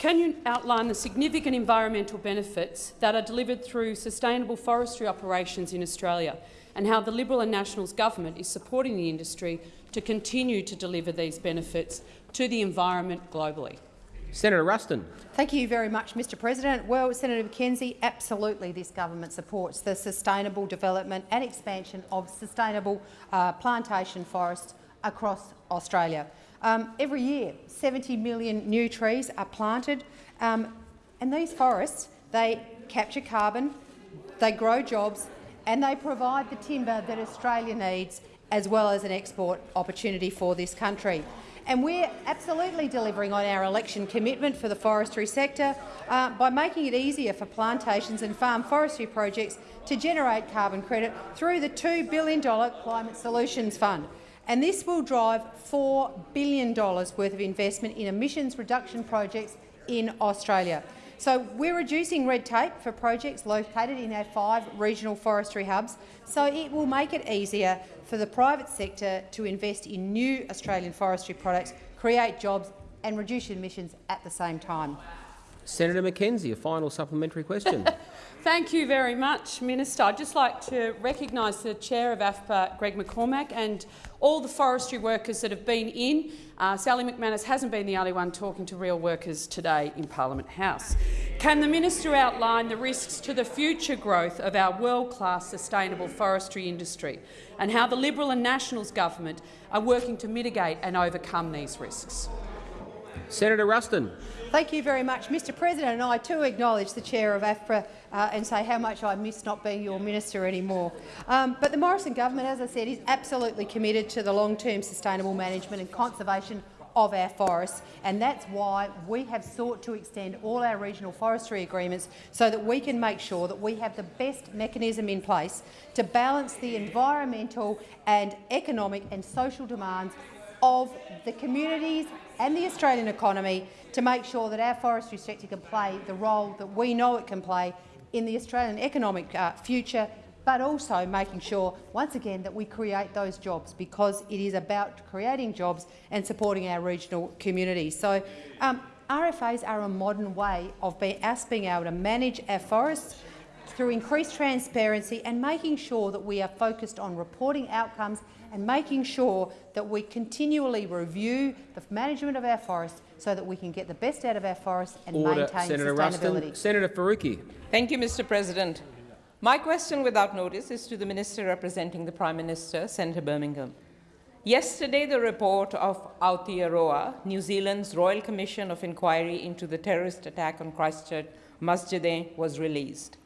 Can you outline the significant environmental benefits that are delivered through sustainable forestry operations in Australia and how the Liberal and Nationals government is supporting the industry to continue to deliver these benefits to the environment globally? Senator Ruston. Thank you very much, Mr President. Well, Senator McKenzie, absolutely this government supports the sustainable development and expansion of sustainable uh, plantation forests across Australia. Um, every year, 70 million new trees are planted, um, and these forests they capture carbon, they grow jobs, and they provide the timber that Australia needs as well as an export opportunity for this country. And we're absolutely delivering on our election commitment for the forestry sector uh, by making it easier for plantations and farm forestry projects to generate carbon credit through the $2 billion Climate Solutions Fund. And this will drive $4 billion worth of investment in emissions reduction projects in Australia. So we're reducing red tape for projects located in our five regional forestry hubs, so it will make it easier for the private sector to invest in new Australian forestry products, create jobs and reduce emissions at the same time. Senator McKenzie, a final supplementary question. (laughs) Thank you very much, Minister. I'd just like to recognise the Chair of AFPA, Greg McCormack, and all the forestry workers that have been in. Uh, Sally McManus hasn't been the only one talking to real workers today in Parliament House. Can the minister outline the risks to the future growth of our world-class sustainable forestry industry and how the Liberal and Nationals government are working to mitigate and overcome these risks? Senator Ruston. Thank you very much, Mr President. And I too acknowledge the chair of AFPA uh, and say how much I miss not being your minister anymore. Um, but the Morrison government, as I said, is absolutely committed to the long-term sustainable management and conservation of our forests, and that's why we have sought to extend all our regional forestry agreements so that we can make sure that we have the best mechanism in place to balance the environmental and economic and social demands of the communities and the Australian economy to make sure that our forestry sector can play the role that we know it can play in the Australian economic uh, future, but also making sure, once again, that we create those jobs because it is about creating jobs and supporting our regional communities. So um, RFAs are a modern way of us being able to manage our forests through increased transparency and making sure that we are focused on reporting outcomes and making sure that we continually review the management of our forests so that we can get the best out of our forests and Order. maintain Senator sustainability. Ruston. Senator Faruqi. Thank you, Mr President. My question without notice is to the Minister representing the Prime Minister, Senator Birmingham. Yesterday, the report of Aotearoa, New Zealand's Royal Commission of Inquiry into the terrorist attack on Christchurch Masjid was released.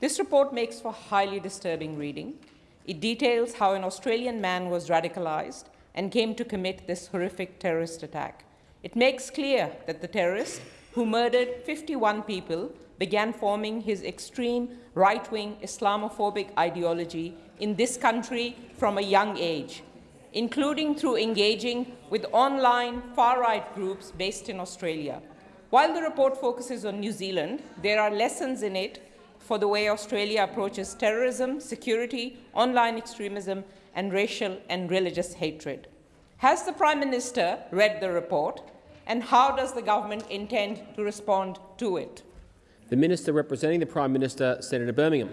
This report makes for highly disturbing reading. It details how an Australian man was radicalized and came to commit this horrific terrorist attack. It makes clear that the terrorist, who murdered 51 people, began forming his extreme right-wing Islamophobic ideology in this country from a young age, including through engaging with online far-right groups based in Australia. While the report focuses on New Zealand, there are lessons in it for the way Australia approaches terrorism, security, online extremism, and racial and religious hatred. Has the Prime Minister read the report, and how does the government intend to respond to it? The Minister representing the Prime Minister, Senator Birmingham.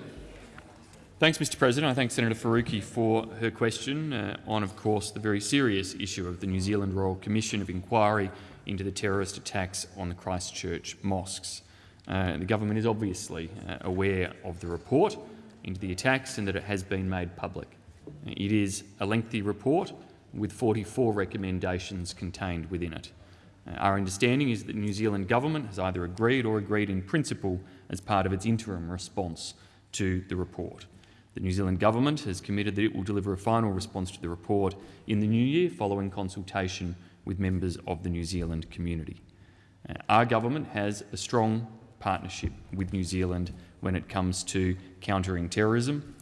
Thanks, Mr President. I thank Senator Faruqi for her question uh, on, of course, the very serious issue of the New Zealand Royal Commission of Inquiry into the terrorist attacks on the Christchurch mosques. Uh, the government is obviously uh, aware of the report into the attacks and that it has been made public. It is a lengthy report with 44 recommendations contained within it. Uh, our understanding is that the New Zealand government has either agreed or agreed in principle as part of its interim response to the report. The New Zealand government has committed that it will deliver a final response to the report in the new year following consultation with members of the New Zealand community. Uh, our government has a strong partnership with New Zealand when it comes to countering terrorism,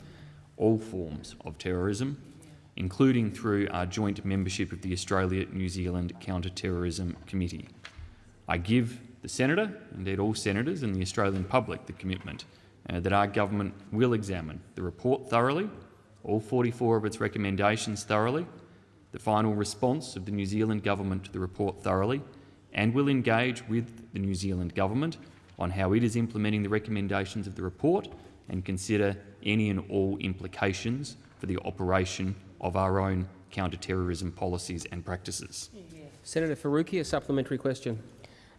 all forms of terrorism, including through our joint membership of the Australia-New Zealand Counter-Terrorism Committee. I give the Senator, indeed all Senators and the Australian public, the commitment uh, that our government will examine the report thoroughly, all 44 of its recommendations thoroughly, the final response of the New Zealand government to the report thoroughly, and will engage with the New Zealand government on how it is implementing the recommendations of the report and consider any and all implications for the operation of our own counter-terrorism policies and practices. Senator Faruqi, a supplementary question.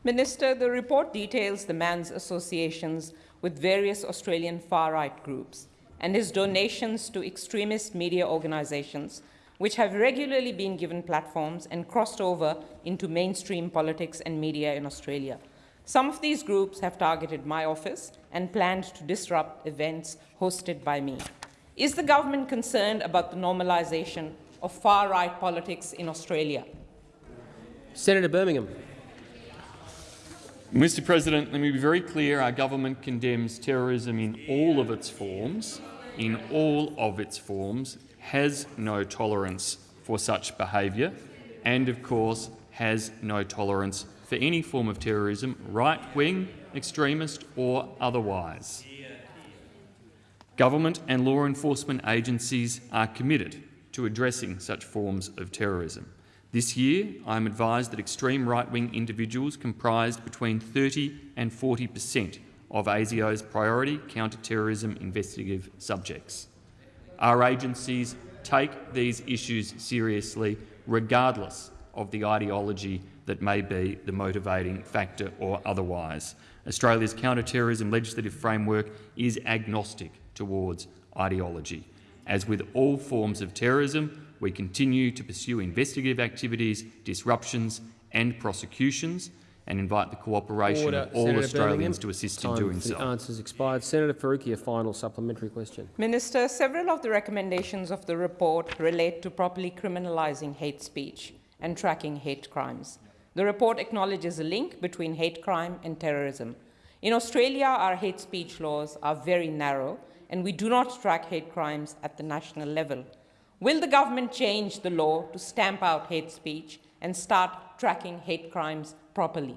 Minister, the report details the man's associations with various Australian far-right groups and his donations to extremist media organisations which have regularly been given platforms and crossed over into mainstream politics and media in Australia. Some of these groups have targeted my office and planned to disrupt events hosted by me. Is the government concerned about the normalisation of far-right politics in Australia? Senator Birmingham. Mr President, let me be very clear. Our government condemns terrorism in all of its forms, in all of its forms, has no tolerance for such behaviour and, of course, has no tolerance for any form of terrorism, right-wing, extremist or otherwise. Government and law enforcement agencies are committed to addressing such forms of terrorism. This year, I am advised that extreme right-wing individuals comprised between 30 and 40 per cent of ASIO's priority counter-terrorism investigative subjects. Our agencies take these issues seriously, regardless of the ideology that may be the motivating factor or otherwise. Australia's counter-terrorism legislative framework is agnostic towards ideology. As with all forms of terrorism, we continue to pursue investigative activities, disruptions and prosecutions and invite the cooperation Order. of all Senator Australians Birmingham. to assist Time in doing for the so. answers expired. Senator Faruqi, a final supplementary question. Minister, several of the recommendations of the report relate to properly criminalising hate speech and tracking hate crimes. The report acknowledges a link between hate crime and terrorism. In Australia, our hate speech laws are very narrow and we do not track hate crimes at the national level. Will the government change the law to stamp out hate speech and start tracking hate crimes properly?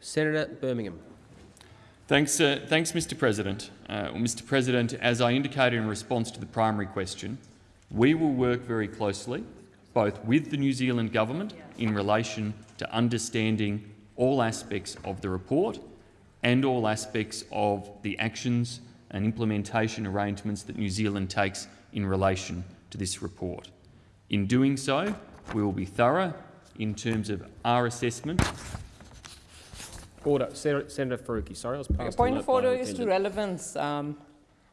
Senator Birmingham. Thanks, uh, thanks Mr President. Uh, well, Mr President, as I indicated in response to the primary question, we will work very closely both with the New Zealand Government in relation to understanding all aspects of the report and all aspects of the actions and implementation arrangements that New Zealand takes in relation to this report. In doing so, we will be thorough in terms of our assessment Order. Senator, Senator Faruqi. Sorry, I was passed. Point alert of order is to relevance, um,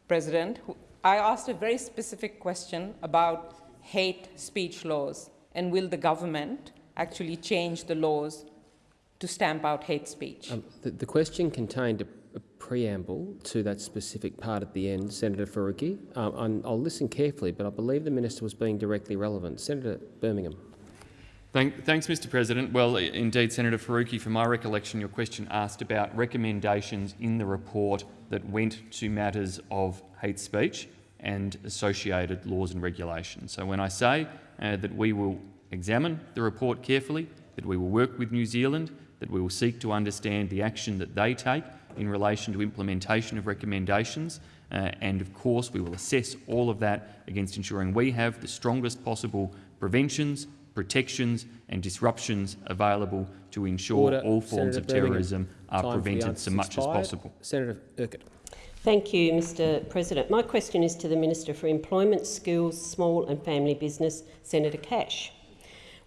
President. I asked a very specific question about hate speech laws and will the government actually change the laws to stamp out hate speech? Um, the, the question contained a, a preamble to that specific part at the end, Senator Faruqi. Um, I'll listen carefully, but I believe the minister was being directly relevant. Senator Birmingham. Thank, thanks, Mr President. Well, indeed, Senator Faruqi, from my recollection, your question asked about recommendations in the report that went to matters of hate speech and associated laws and regulations. So when I say uh, that we will examine the report carefully, that we will work with New Zealand, that we will seek to understand the action that they take in relation to implementation of recommendations, uh, and of course we will assess all of that against ensuring we have the strongest possible preventions, protections and disruptions available to ensure Order. all forms Senator of Birmingham. terrorism are Time prevented so much as possible. Senator Urquhart. Thank you, Mr President. My question is to the Minister for Employment, Skills, Small and Family Business, Senator Cash.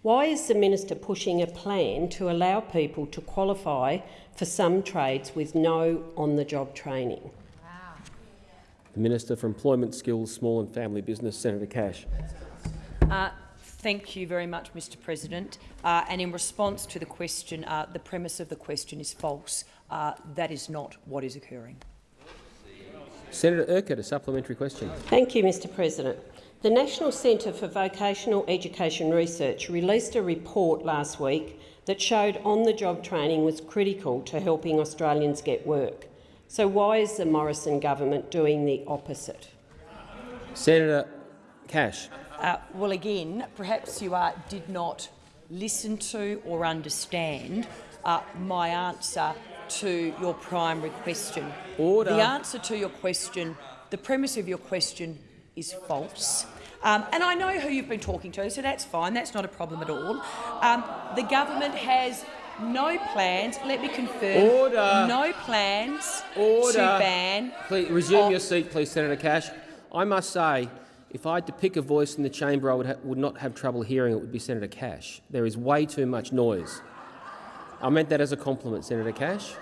Why is the minister pushing a plan to allow people to qualify for some trades with no on-the-job training? The Minister for Employment, Skills, Small and Family Business, Senator Cash. Uh, Thank you very much, Mr President. Uh, and in response to the question, uh, the premise of the question is false. Uh, that is not what is occurring. Senator Urquhart, a supplementary question. Thank you, Mr President. The National Centre for Vocational Education Research released a report last week that showed on-the-job training was critical to helping Australians get work. So why is the Morrison government doing the opposite? Senator Cash. Uh, well, again, perhaps you uh, did not listen to or understand uh, my answer to your primary question. Order. The answer to your question, the premise of your question is false. Um, and I know who you've been talking to, so that's fine. That's not a problem at all. Um, the government has no plans. Let me confirm. Order. No plans Order. to ban. Please resume your seat, please, Senator Cash. I must say, if I had to pick a voice in the chamber I would, would not have trouble hearing, it would be Senator Cash. There is way too much noise. I meant that as a compliment, Senator Cash.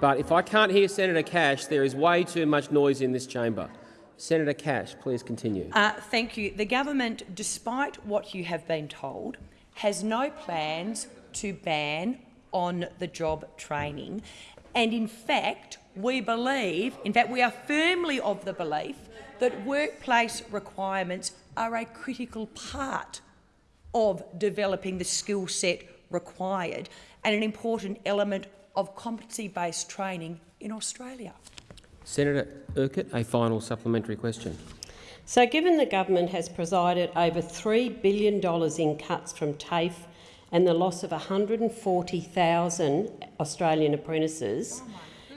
But if I can't hear Senator Cash, there is way too much noise in this chamber. Senator Cash, please continue. Uh, thank you. The government, despite what you have been told, has no plans to ban on-the-job training. And in fact, we believe, in fact, we are firmly of the belief that workplace requirements are a critical part of developing the skill set required and an important element of competency-based training in Australia. Senator Urquhart, a final supplementary question. So given the government has presided over $3 billion in cuts from TAFE and the loss of 140,000 Australian apprentices,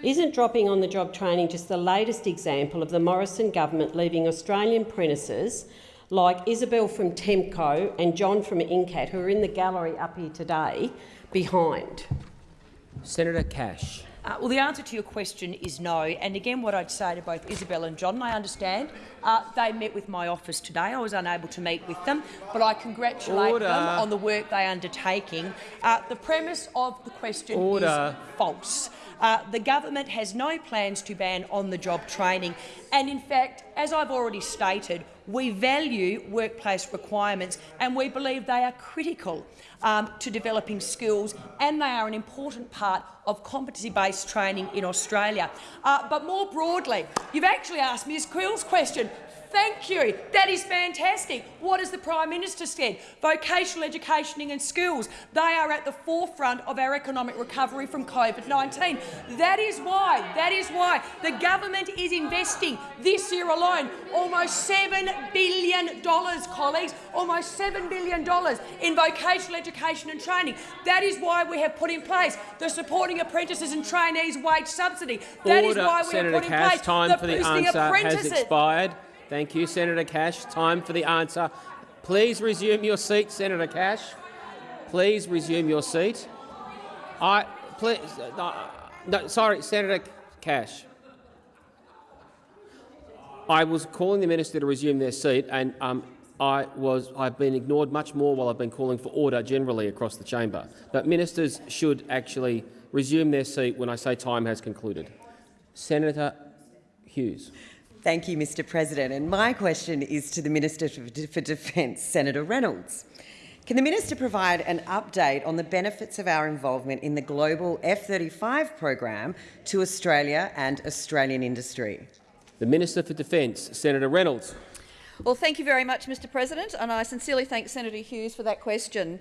isn't dropping on the job training just the latest example of the Morrison government leaving Australian apprentices like Isabel from Temco and John from Incat, who are in the gallery up here today, behind? Senator Cash. Uh, well, the answer to your question is no. And again, what I'd say to both Isabel and John, I understand uh, they met with my office today. I was unable to meet with them, but I congratulate Order. them on the work they are undertaking. Uh, the premise of the question Order. is false. Uh, the government has no plans to ban on-the-job training. And in fact, as I've already stated, we value workplace requirements and we believe they are critical um, to developing skills and they are an important part of competency-based training in Australia. Uh, but more broadly, you've actually asked Ms Quill's question. Thank you. That is fantastic. What has the Prime Minister said? Vocational education and skills, they are at the forefront of our economic recovery from COVID-19. That is why, that is why the government is investing this year alone almost $7 billion, colleagues, almost $7 billion in vocational education and training. That is why we have put in place the Supporting Apprentices and Trainees Wage Subsidy. That is Order, why we Senator have put in Cash. place Time the for the Boosting answer has expired. Thank you, Senator Cash. Time for the answer. Please resume your seat, Senator Cash. Please resume your seat. I please. No, no, sorry, Senator Cash. I was calling the minister to resume their seat, and um, I was, I've been ignored much more while I've been calling for order generally across the chamber. But ministers should actually resume their seat when I say time has concluded. Senator Hughes. Thank you, Mr President. And my question is to the Minister for for Defence, Senator Reynolds. Can the minister provide an update on the benefits of our involvement in the global F-35 program to Australia and Australian industry? The Minister for Defence, Senator Reynolds. Well, thank you very much, Mr President, and I sincerely thank Senator Hughes for that question.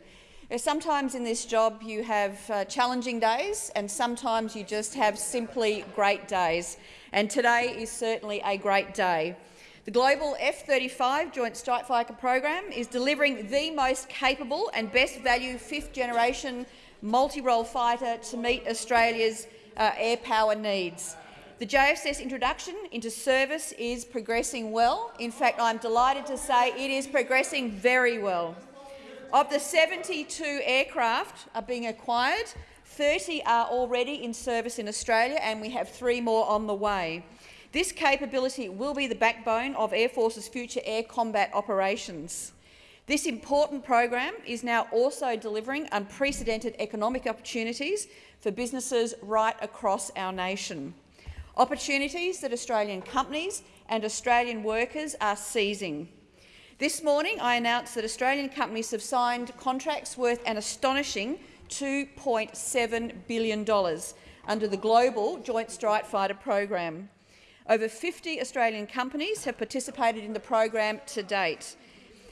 Sometimes in this job you have uh, challenging days and sometimes you just have simply great days, and today is certainly a great day. The global F-35 Joint Strike Fighter program is delivering the most capable and best value fifth-generation multi-role fighter to meet Australia's uh, air power needs. The JFS introduction into service is progressing well. In fact, I'm delighted to say it is progressing very well. Of the 72 aircraft are being acquired, 30 are already in service in Australia and we have three more on the way. This capability will be the backbone of Air Force's future air combat operations. This important program is now also delivering unprecedented economic opportunities for businesses right across our nation. Opportunities that Australian companies and Australian workers are seizing. This morning I announced that Australian companies have signed contracts worth an astonishing $2.7 billion under the Global Joint Strike Fighter program. Over 50 Australian companies have participated in the program to date,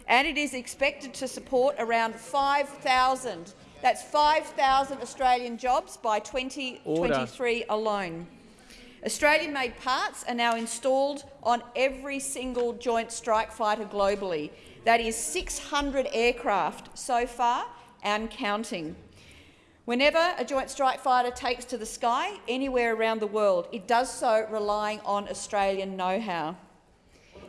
and it is expected to support around 5,000 that's 5,000 Australian jobs by 2023 alone. Australian-made parts are now installed on every single Joint Strike Fighter globally. That is 600 aircraft so far and counting. Whenever a Joint Strike Fighter takes to the sky anywhere around the world, it does so relying on Australian know-how.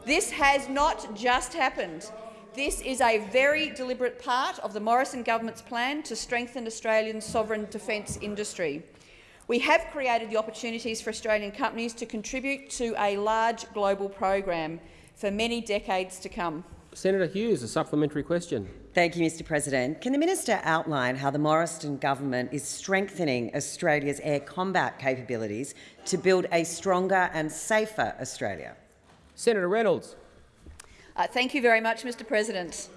This has not just happened. This is a very deliberate part of the Morrison government's plan to strengthen Australian sovereign defence industry. We have created the opportunities for Australian companies to contribute to a large global program for many decades to come. Senator Hughes, a supplementary question. Thank you, Mr President. Can the minister outline how the Morrison government is strengthening Australia's air combat capabilities to build a stronger and safer Australia? Senator Reynolds. Uh, thank you very much, Mr President.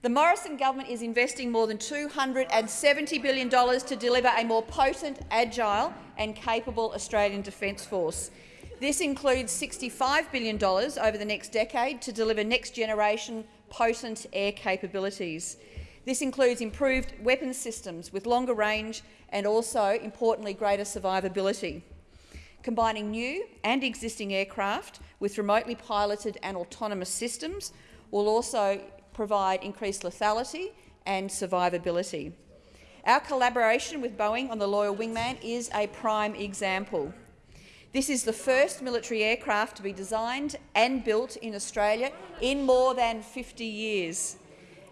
The Morrison government is investing more than $270 billion to deliver a more potent, agile and capable Australian Defence Force. This includes $65 billion over the next decade to deliver next-generation potent air capabilities. This includes improved weapons systems with longer range and also, importantly, greater survivability. Combining new and existing aircraft with remotely piloted and autonomous systems will also provide increased lethality and survivability. Our collaboration with Boeing on the Loyal Wingman is a prime example. This is the first military aircraft to be designed and built in Australia in more than 50 years.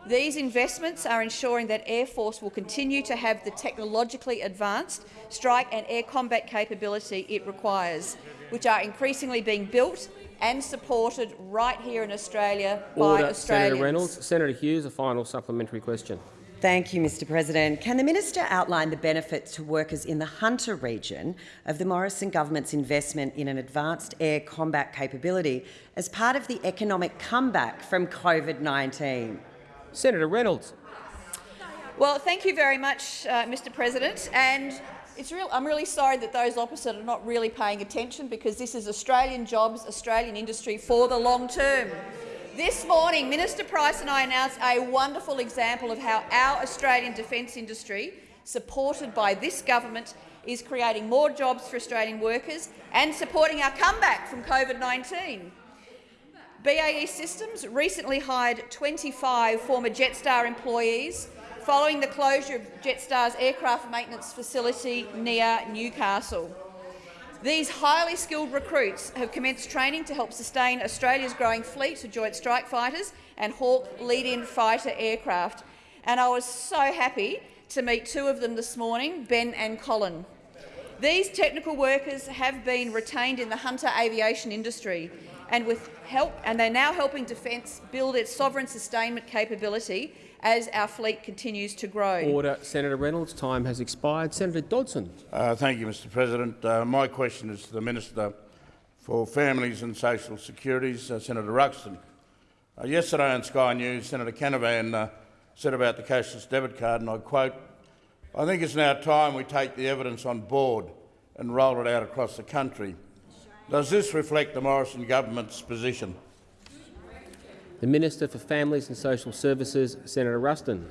These investments are ensuring that Air Force will continue to have the technologically advanced strike and air combat capability it requires, which are increasingly being built and supported right here in Australia by Order. Australians. Senator Reynolds. Senator Hughes, a final supplementary question. Thank you, Mr President. Can the minister outline the benefits to workers in the Hunter region of the Morrison government's investment in an advanced air combat capability as part of the economic comeback from COVID-19? Senator Reynolds. Well, thank you very much, uh, Mr President. And it's real, I'm really sorry that those opposite are not really paying attention because this is Australian jobs, Australian industry for the long term. This morning, Minister Price and I announced a wonderful example of how our Australian defence industry, supported by this government, is creating more jobs for Australian workers and supporting our comeback from COVID-19. BAE Systems recently hired 25 former Jetstar employees following the closure of Jetstar's aircraft maintenance facility near Newcastle. These highly skilled recruits have commenced training to help sustain Australia's growing fleet of Joint Strike Fighters and Hawk lead-in fighter aircraft. And I was so happy to meet two of them this morning, Ben and Colin. These technical workers have been retained in the Hunter aviation industry and with help, and they're now helping Defence build its sovereign sustainment capability as our fleet continues to grow. Order. Senator Reynolds. Time has expired. Senator Dodson. Uh, thank you, Mr President. Uh, my question is to the Minister for Families and Social Securities, uh, Senator Ruston. Uh, yesterday on Sky News, Senator Canavan uh, said about the cashless debit card, and I quote, I think it's now time we take the evidence on board and roll it out across the country. Does this reflect the Morrison government's position? The Minister for Families and Social Services, Senator Ruston.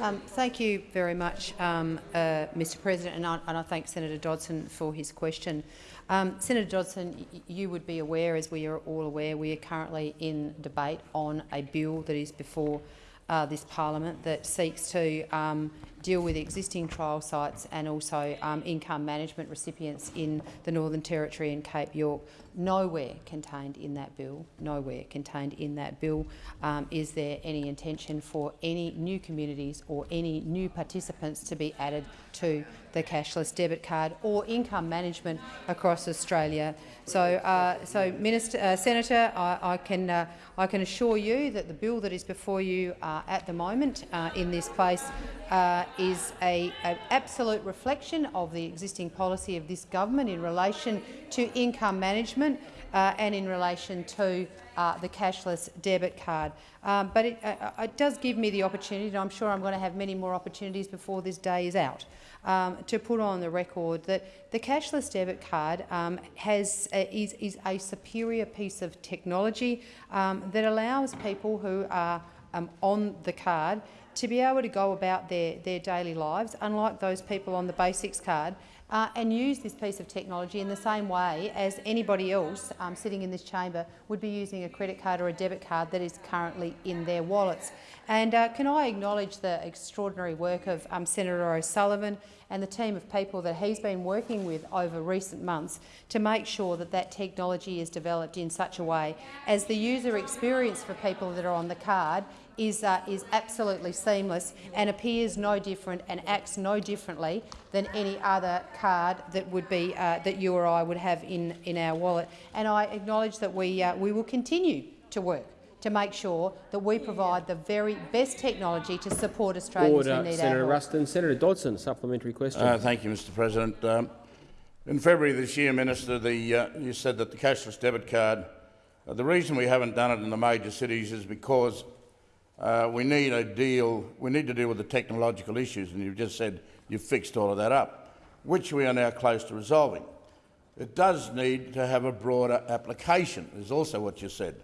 Um, thank you very much, um, uh, Mr President, and I, and I, thank Senator Dodson for his question. Um, Senator Dodson, you would be aware, as we are all aware, we are currently in debate on a bill that is before uh, this parliament that seeks to um, deal with existing trial sites and also um, income management recipients in the Northern Territory and Cape York. Nowhere contained in that bill, nowhere contained in that bill um, is there any intention for any new communities or any new participants to be added to the cashless debit card or income management across Australia. So, uh, so Minister, uh, Senator, I, I can uh, I can assure you that the bill that is before you uh, at the moment uh, in this place uh, is an absolute reflection of the existing policy of this government in relation to income management uh, and in relation to uh, the cashless debit card. Um, but it, uh, it, does give me the opportunity, and I'm sure I'm going to have many more opportunities before this day is out, um, to put on the record that the cashless debit card um, has, uh, is, is, a superior piece of technology um, that allows people who are um, on the card to be able to go about their, their daily lives, unlike those people on the basics card, uh, and use this piece of technology in the same way as anybody else um, sitting in this chamber would be using a credit card or a debit card that is currently in their wallets. And uh, can I acknowledge the extraordinary work of um, Senator O'Sullivan and the team of people that he's been working with over recent months to make sure that that technology is developed in such a way as the user experience for people that are on the card is, uh, is absolutely seamless and appears no different and acts no differently than any other card that would be uh, that you or I would have in, in our wallet. And I acknowledge that we, uh, we will continue to work to make sure that we provide the very best technology to support Australians Order. who need Senator our help. Ruston. Senator Dodson, supplementary question. Uh, thank you, Mr President. Um, in February this year, Minister, the, uh, you said that the cashless debit card, uh, the reason we haven't done it in the major cities is because uh, we need a deal. We need to deal with the technological issues, and you've just said you've fixed all of that up, which we are now close to resolving. It does need to have a broader application, is also what you said.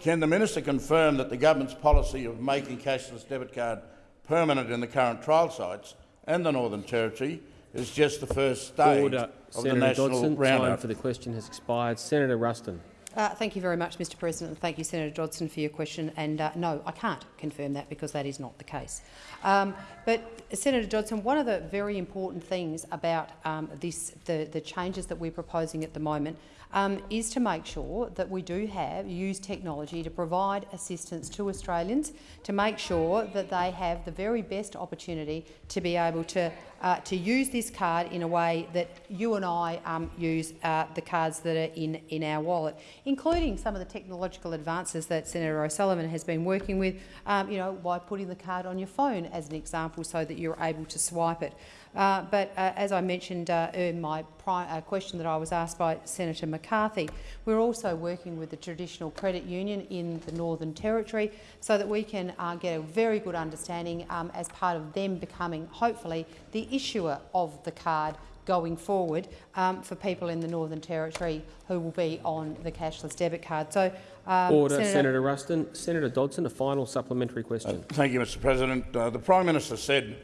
Can the minister confirm that the government's policy of making cashless debit card permanent in the current trial sites and the Northern Territory is just the first stage Order. of Senator the national Dodson, time for the question has expired. Senator Ruston. Uh, thank you very much, Mr President, and thank you, Senator Dodson, for your question. And uh, no, I can't confirm that because that is not the case. Um, but, Senator Dodson, one of the very important things about um, this, the, the changes that we're proposing at the moment um, is to make sure that we do have use technology to provide assistance to Australians to make sure that they have the very best opportunity to be able to uh, to use this card in a way that you and I um, use uh, the cards that are in, in our wallet, including some of the technological advances that Senator O'Sullivan has been working with, um, you know, by putting the card on your phone as an example so that you're able to swipe it. Uh, but uh, as I mentioned uh, in my uh, question that I was asked by Senator McCarthy, we're also working with the traditional credit union in the Northern Territory so that we can uh, get a very good understanding um, as part of them becoming, hopefully, the issuer of the card going forward um, for people in the Northern Territory who will be on the cashless debit card. So, um, Order. Senator, Senator Ruston. Senator Dodson, a final supplementary question. Thank you, Mr President. Uh, the Prime Minister said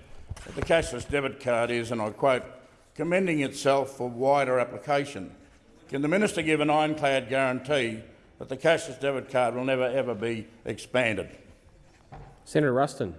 that the cashless debit card is, and I quote, commending itself for wider application. Can the minister give an ironclad guarantee that the cashless debit card will never ever be expanded? Senator Ruston.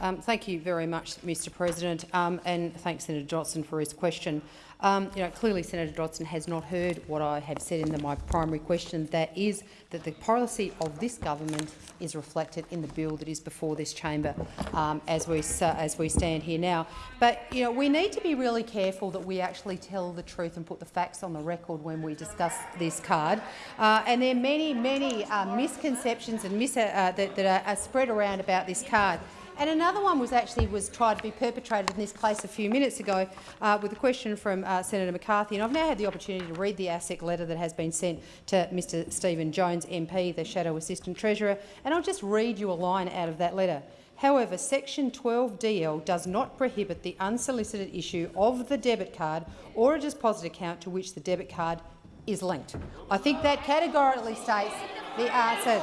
Um, thank you very much, Mr President, um, and thanks Senator Dodson for his question. Um, you know, clearly Senator Dodson has not heard what I have said in the, my primary question, that is that the policy of this government is reflected in the bill that is before this chamber um, as, we, uh, as we stand here now. But you know, we need to be really careful that we actually tell the truth and put the facts on the record when we discuss this card. Uh, and there are many, many uh, misconceptions and mis uh, that, that are, are spread around about this card. And another one was actually was tried to be perpetrated in this place a few minutes ago uh, with a question from uh, Senator McCarthy. And I've now had the opportunity to read the ASIC letter that has been sent to Mr Stephen Jones MP, the Shadow Assistant Treasurer, and I'll just read you a line out of that letter. However, section 12DL does not prohibit the unsolicited issue of the debit card or a deposit account to which the debit card is linked. I think that categorically states the answer.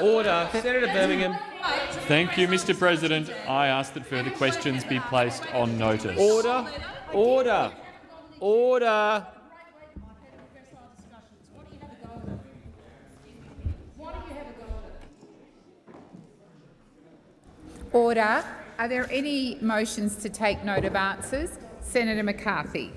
Order. Senator Birmingham. Thank you, Mr President. I ask that further questions be placed on notice. Order. Order. Order. Order. Are there any motions to take note of answers? Senator McCarthy.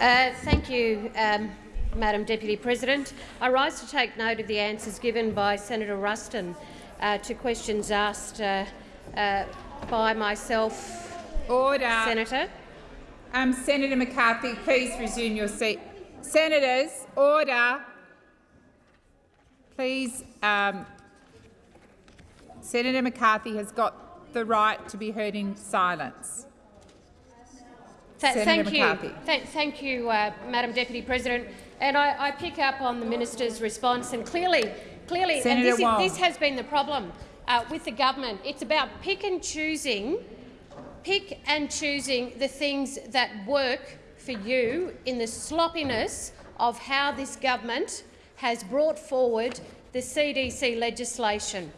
Uh, thank you, um, Madam Deputy President. I rise to take note of the answers given by Senator Ruston uh, to questions asked uh, uh, by myself. Order. Senator. Um, Senator McCarthy, please resume your seat. Senators, order. Please, um, Senator McCarthy has got the right to be heard in silence. Th Senator thank McCarthy. you, Th thank you, uh, Madam Deputy President. And I, I, pick up on the minister's response, and clearly, clearly, Senator and this, is, this has been the problem uh, with the government. It's about pick and choosing, pick and choosing the things that work for you in the sloppiness of how this government has brought forward the CDC legislation.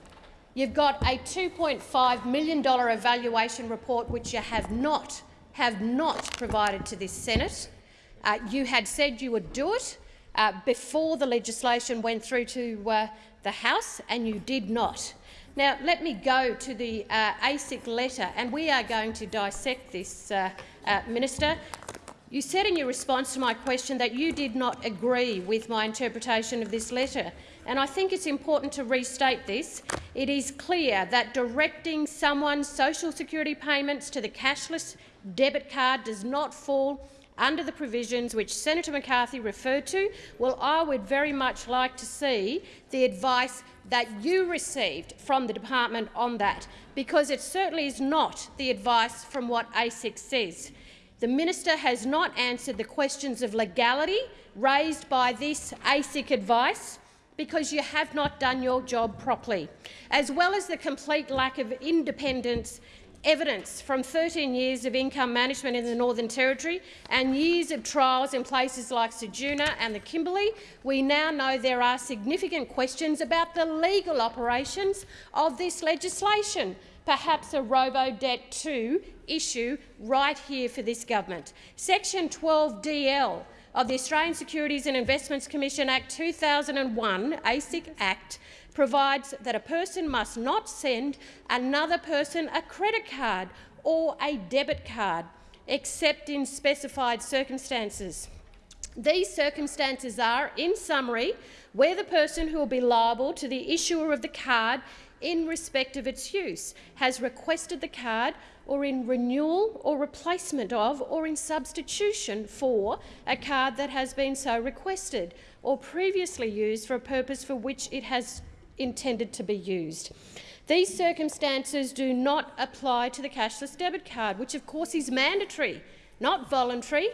You've got a $2.5 million evaluation report which you have not, have not provided to this Senate. Uh, you had said you would do it uh, before the legislation went through to uh, the House, and you did not. Now, let me go to the uh, ASIC letter, and we are going to dissect this, uh, uh, Minister. You said in your response to my question that you did not agree with my interpretation of this letter, and I think it's important to restate this. It is clear that directing someone's social security payments to the cashless debit card does not fall under the provisions which Senator McCarthy referred to, well, I would very much like to see the advice that you received from the department on that, because it certainly is not the advice from what ASIC says. The minister has not answered the questions of legality raised by this ASIC advice because you have not done your job properly, as well as the complete lack of independence evidence from 13 years of income management in the Northern Territory and years of trials in places like Ceduna and the Kimberley, we now know there are significant questions about the legal operations of this legislation, perhaps a robo-debt 2 issue right here for this government. Section 12DL of the Australian Securities and Investments Commission Act 2001, ASIC Act, provides that a person must not send another person a credit card or a debit card, except in specified circumstances. These circumstances are, in summary, where the person who will be liable to the issuer of the card in respect of its use has requested the card or in renewal or replacement of or in substitution for a card that has been so requested or previously used for a purpose for which it has intended to be used. These circumstances do not apply to the cashless debit card, which of course is mandatory, not voluntary,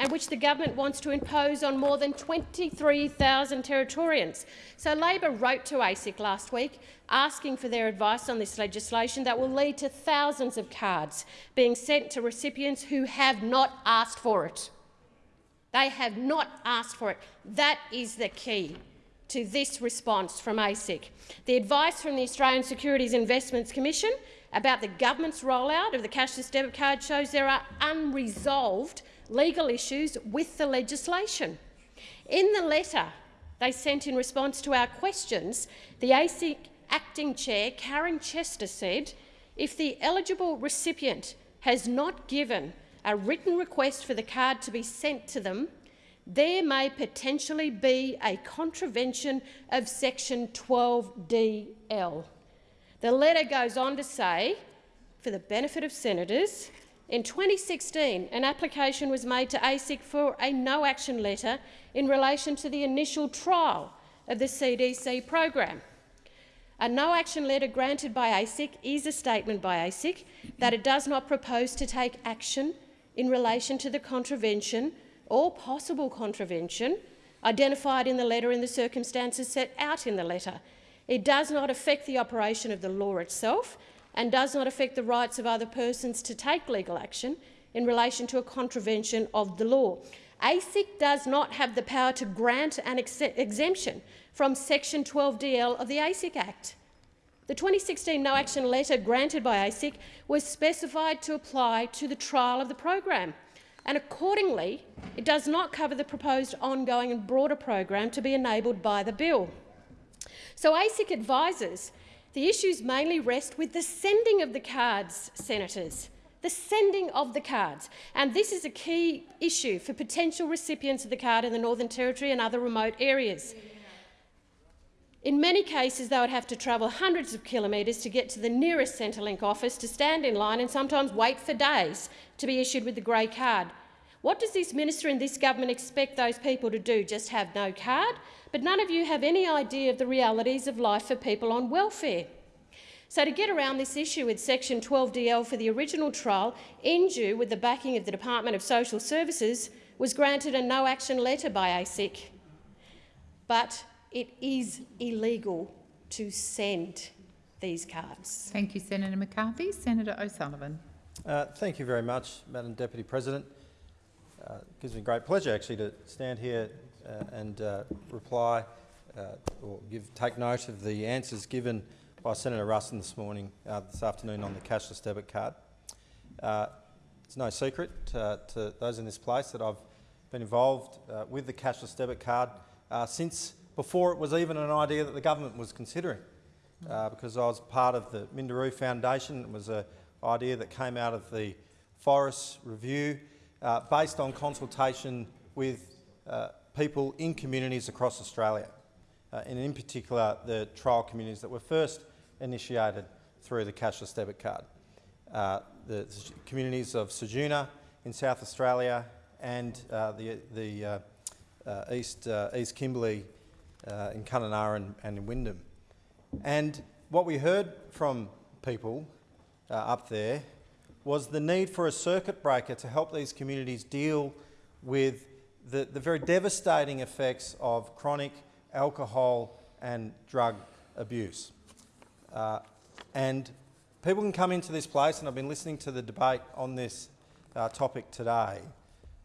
and which the government wants to impose on more than 23,000 Territorians. So Labor wrote to ASIC last week asking for their advice on this legislation that will lead to thousands of cards being sent to recipients who have not asked for it. They have not asked for it. That is the key to this response from ASIC. The advice from the Australian Securities Investments Commission about the government's rollout of the cashless debit card shows there are unresolved legal issues with the legislation. In the letter they sent in response to our questions, the ASIC acting chair, Karen Chester, said if the eligible recipient has not given a written request for the card to be sent to them, there may potentially be a contravention of section 12DL. The letter goes on to say, for the benefit of senators, in 2016 an application was made to ASIC for a no-action letter in relation to the initial trial of the CDC program. A no-action letter granted by ASIC is a statement by ASIC that it does not propose to take action in relation to the contravention or possible contravention identified in the letter in the circumstances set out in the letter. It does not affect the operation of the law itself and does not affect the rights of other persons to take legal action in relation to a contravention of the law. ASIC does not have the power to grant an ex exemption from Section 12DL of the ASIC Act. The 2016 no-action letter granted by ASIC was specified to apply to the trial of the program and accordingly it does not cover the proposed ongoing and broader program to be enabled by the bill. So ASIC advises the issues mainly rest with the sending of the cards, senators, the sending of the cards. And this is a key issue for potential recipients of the card in the Northern Territory and other remote areas. In many cases, they would have to travel hundreds of kilometres to get to the nearest Centrelink office to stand in line and sometimes wait for days to be issued with the grey card. What does this minister and this government expect those people to do? Just have no card? But none of you have any idea of the realities of life for people on welfare. So to get around this issue with Section 12DL for the original trial, Indue, with the backing of the Department of Social Services, was granted a no-action letter by ASIC. But it is illegal to send these cards. Thank you, Senator McCarthy. Senator O'Sullivan. Uh, thank you very much, Madam Deputy President. Uh, it gives me great pleasure actually to stand here uh, and uh, reply uh, or give, take note of the answers given by Senator Ruston this morning, uh, this afternoon on the cashless debit card. it's no secret to those in this place that I've been involved with the cashless debit card since before it was even an idea that the government was considering, because I was part of the Minderoo Foundation. It was an idea that came out of the Forrest Review, uh, based on consultation with uh, people in communities across Australia, uh, and in particular the trial communities that were first initiated through the cashless debit card. Uh, the communities of Ceduna in South Australia and uh, the, the East, East Kimberley uh, in Kununurra and, and in Wyndham. And what we heard from people uh, up there was the need for a circuit breaker to help these communities deal with the, the very devastating effects of chronic alcohol and drug abuse. Uh, and people can come into this place, and I've been listening to the debate on this uh, topic today,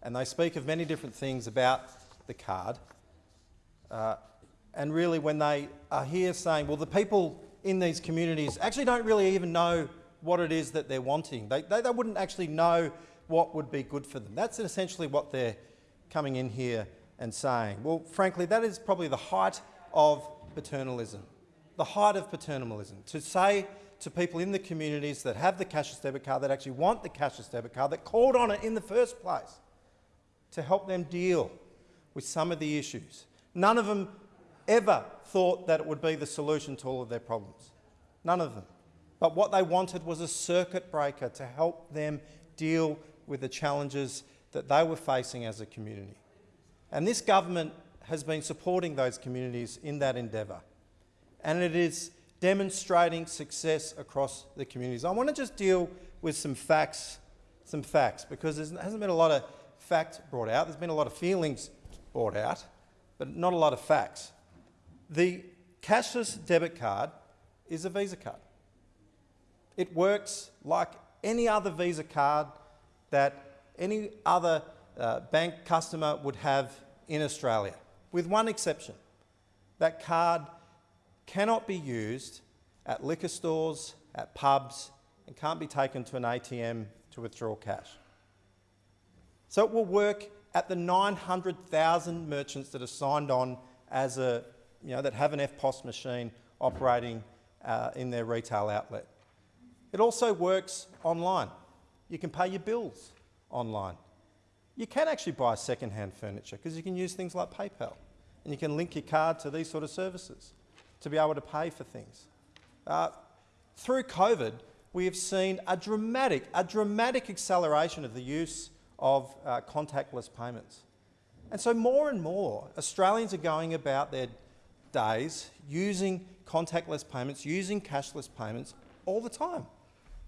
and they speak of many different things about the card. Uh, and really, when they are here saying, well, the people in these communities actually don't really even know what it is that they're wanting. They, they, they wouldn't actually know what would be good for them. That's essentially what they're coming in here and saying. Well, frankly, that is probably the height of paternalism, the height of paternalism, to say to people in the communities that have the cashless debit card, that actually want the cashless debit card, that called on it in the first place, to help them deal with some of the issues. None of them ever thought that it would be the solution to all of their problems. None of them. But what they wanted was a circuit breaker to help them deal with the challenges that they were facing as a community. And this government has been supporting those communities in that endeavour. And it is demonstrating success across the communities. I want to just deal with some facts, some facts, because there hasn't been a lot of facts brought out. There's been a lot of feelings brought out, but not a lot of facts. The cashless debit card is a Visa card. It works like any other Visa card that any other uh, bank customer would have in Australia, with one exception. That card cannot be used at liquor stores, at pubs, and can't be taken to an ATM to withdraw cash. So it will work at the 900,000 merchants that are signed on as a, you know, that have an EFTPOS machine operating uh, in their retail outlet. It also works online. You can pay your bills online. You can actually buy second-hand furniture because you can use things like PayPal and you can link your card to these sort of services to be able to pay for things. Uh, through COVID, we have seen a dramatic, a dramatic acceleration of the use of uh, contactless payments. And so more and more Australians are going about their days using contactless payments, using cashless payments all the time.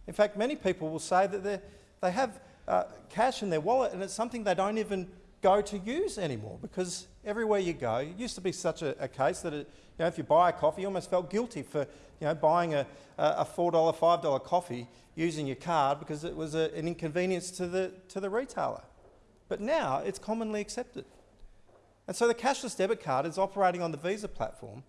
In fact, many people will say that they have uh, cash in their wallet and it's something they don't even go to use anymore because everywhere you go, it used to be such a, a case that it, you know, if you buy a coffee, you almost felt guilty for you know, buying a, a $4, $5 coffee using your card because it was a, an inconvenience to the, to the retailer. But now it's commonly accepted. And so the cashless debit card is operating on the Visa platform,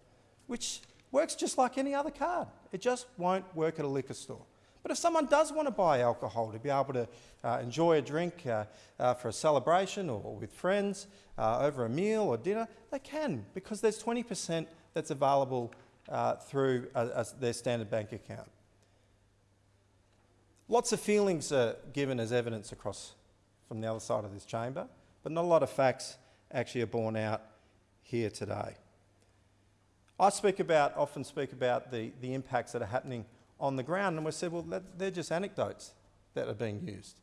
which works just like any other card. It just won't work at a liquor store. But if someone does want to buy alcohol to be able to uh, enjoy a drink uh, uh, for a celebration or, or with friends uh, over a meal or dinner, they can because there's 20% that's available uh, through a, their standard bank account. Lots of feelings are given as evidence across from the other side of this chamber, but not a lot of facts actually are borne out here today. I speak about, often speak about the, the impacts that are happening on the ground, and we said, well, they're just anecdotes that are being used.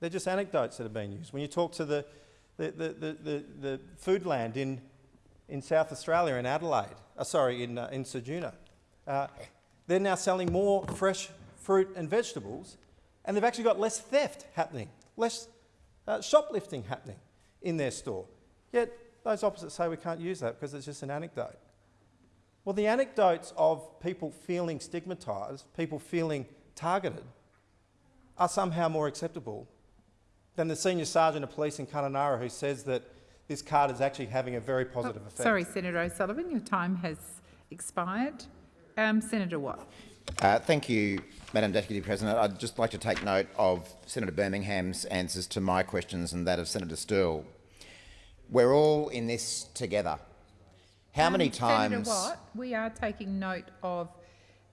They're just anecdotes that are being used. When you talk to the, the, the, the, the, the Foodland in, in South Australia, in Adelaide, uh, sorry, in, uh, in Ceduna, uh, they're now selling more fresh fruit and vegetables, and they've actually got less theft happening, less uh, shoplifting happening in their store. Yet those opposites say we can't use that because it's just an anecdote. Well, the anecdotes of people feeling stigmatised, people feeling targeted, are somehow more acceptable than the senior sergeant of police in Kununurra who says that this card is actually having a very positive oh, effect. Sorry, Senator O'Sullivan, your time has expired. Um, Senator Watt. Uh, thank you, Madam Deputy President. I'd just like to take note of Senator Birmingham's answers to my questions and that of Senator Sterle. We're all in this together. How um, many times? Senator Watt, we are taking note of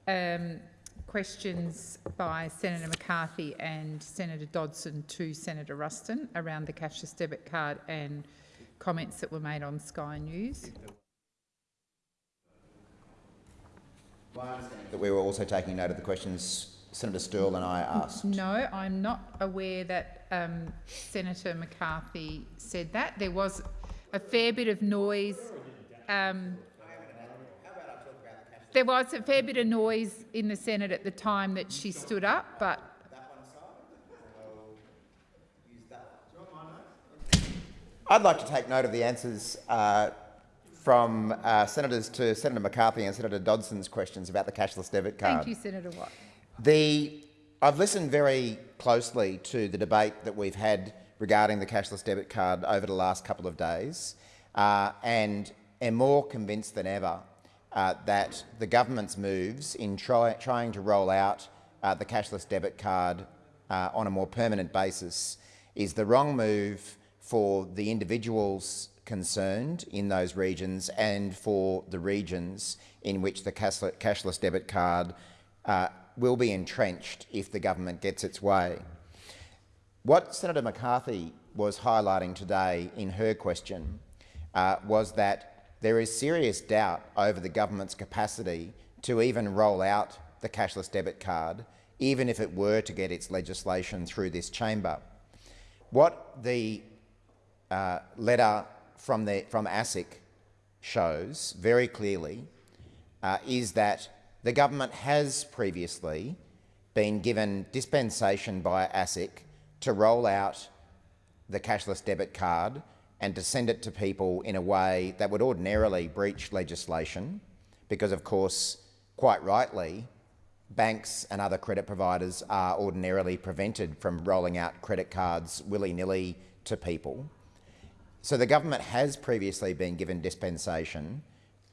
um, questions by Senator McCarthy and Senator Dodson to Senator Ruston around the cashless debit card and comments that were made on Sky News. That we were also taking note of the questions Senator Sterle and I asked. No, I'm not aware that um, Senator McCarthy said that. There was a fair bit of noise um, there was a fair bit of noise in the Senate at the time that she stood up, but I'd like to take note of the answers uh, from uh, senators to Senator McCarthy and Senator Dodson's questions about the cashless debit card. Thank you, Senator Watt. The, I've listened very closely to the debate that we've had regarding the cashless debit card over the last couple of days uh, and am more convinced than ever uh, that the government's moves in try, trying to roll out uh, the cashless debit card uh, on a more permanent basis is the wrong move for the individuals concerned in those regions and for the regions in which the cashless debit card uh, will be entrenched if the government gets its way. What Senator McCarthy was highlighting today in her question uh, was that there is serious doubt over the government's capacity to even roll out the cashless debit card, even if it were to get its legislation through this chamber. What the uh, letter from, the, from ASIC shows very clearly uh, is that the government has previously been given dispensation by ASIC to roll out the cashless debit card and to send it to people in a way that would ordinarily breach legislation because, of course, quite rightly, banks and other credit providers are ordinarily prevented from rolling out credit cards willy-nilly to people. So the government has previously been given dispensation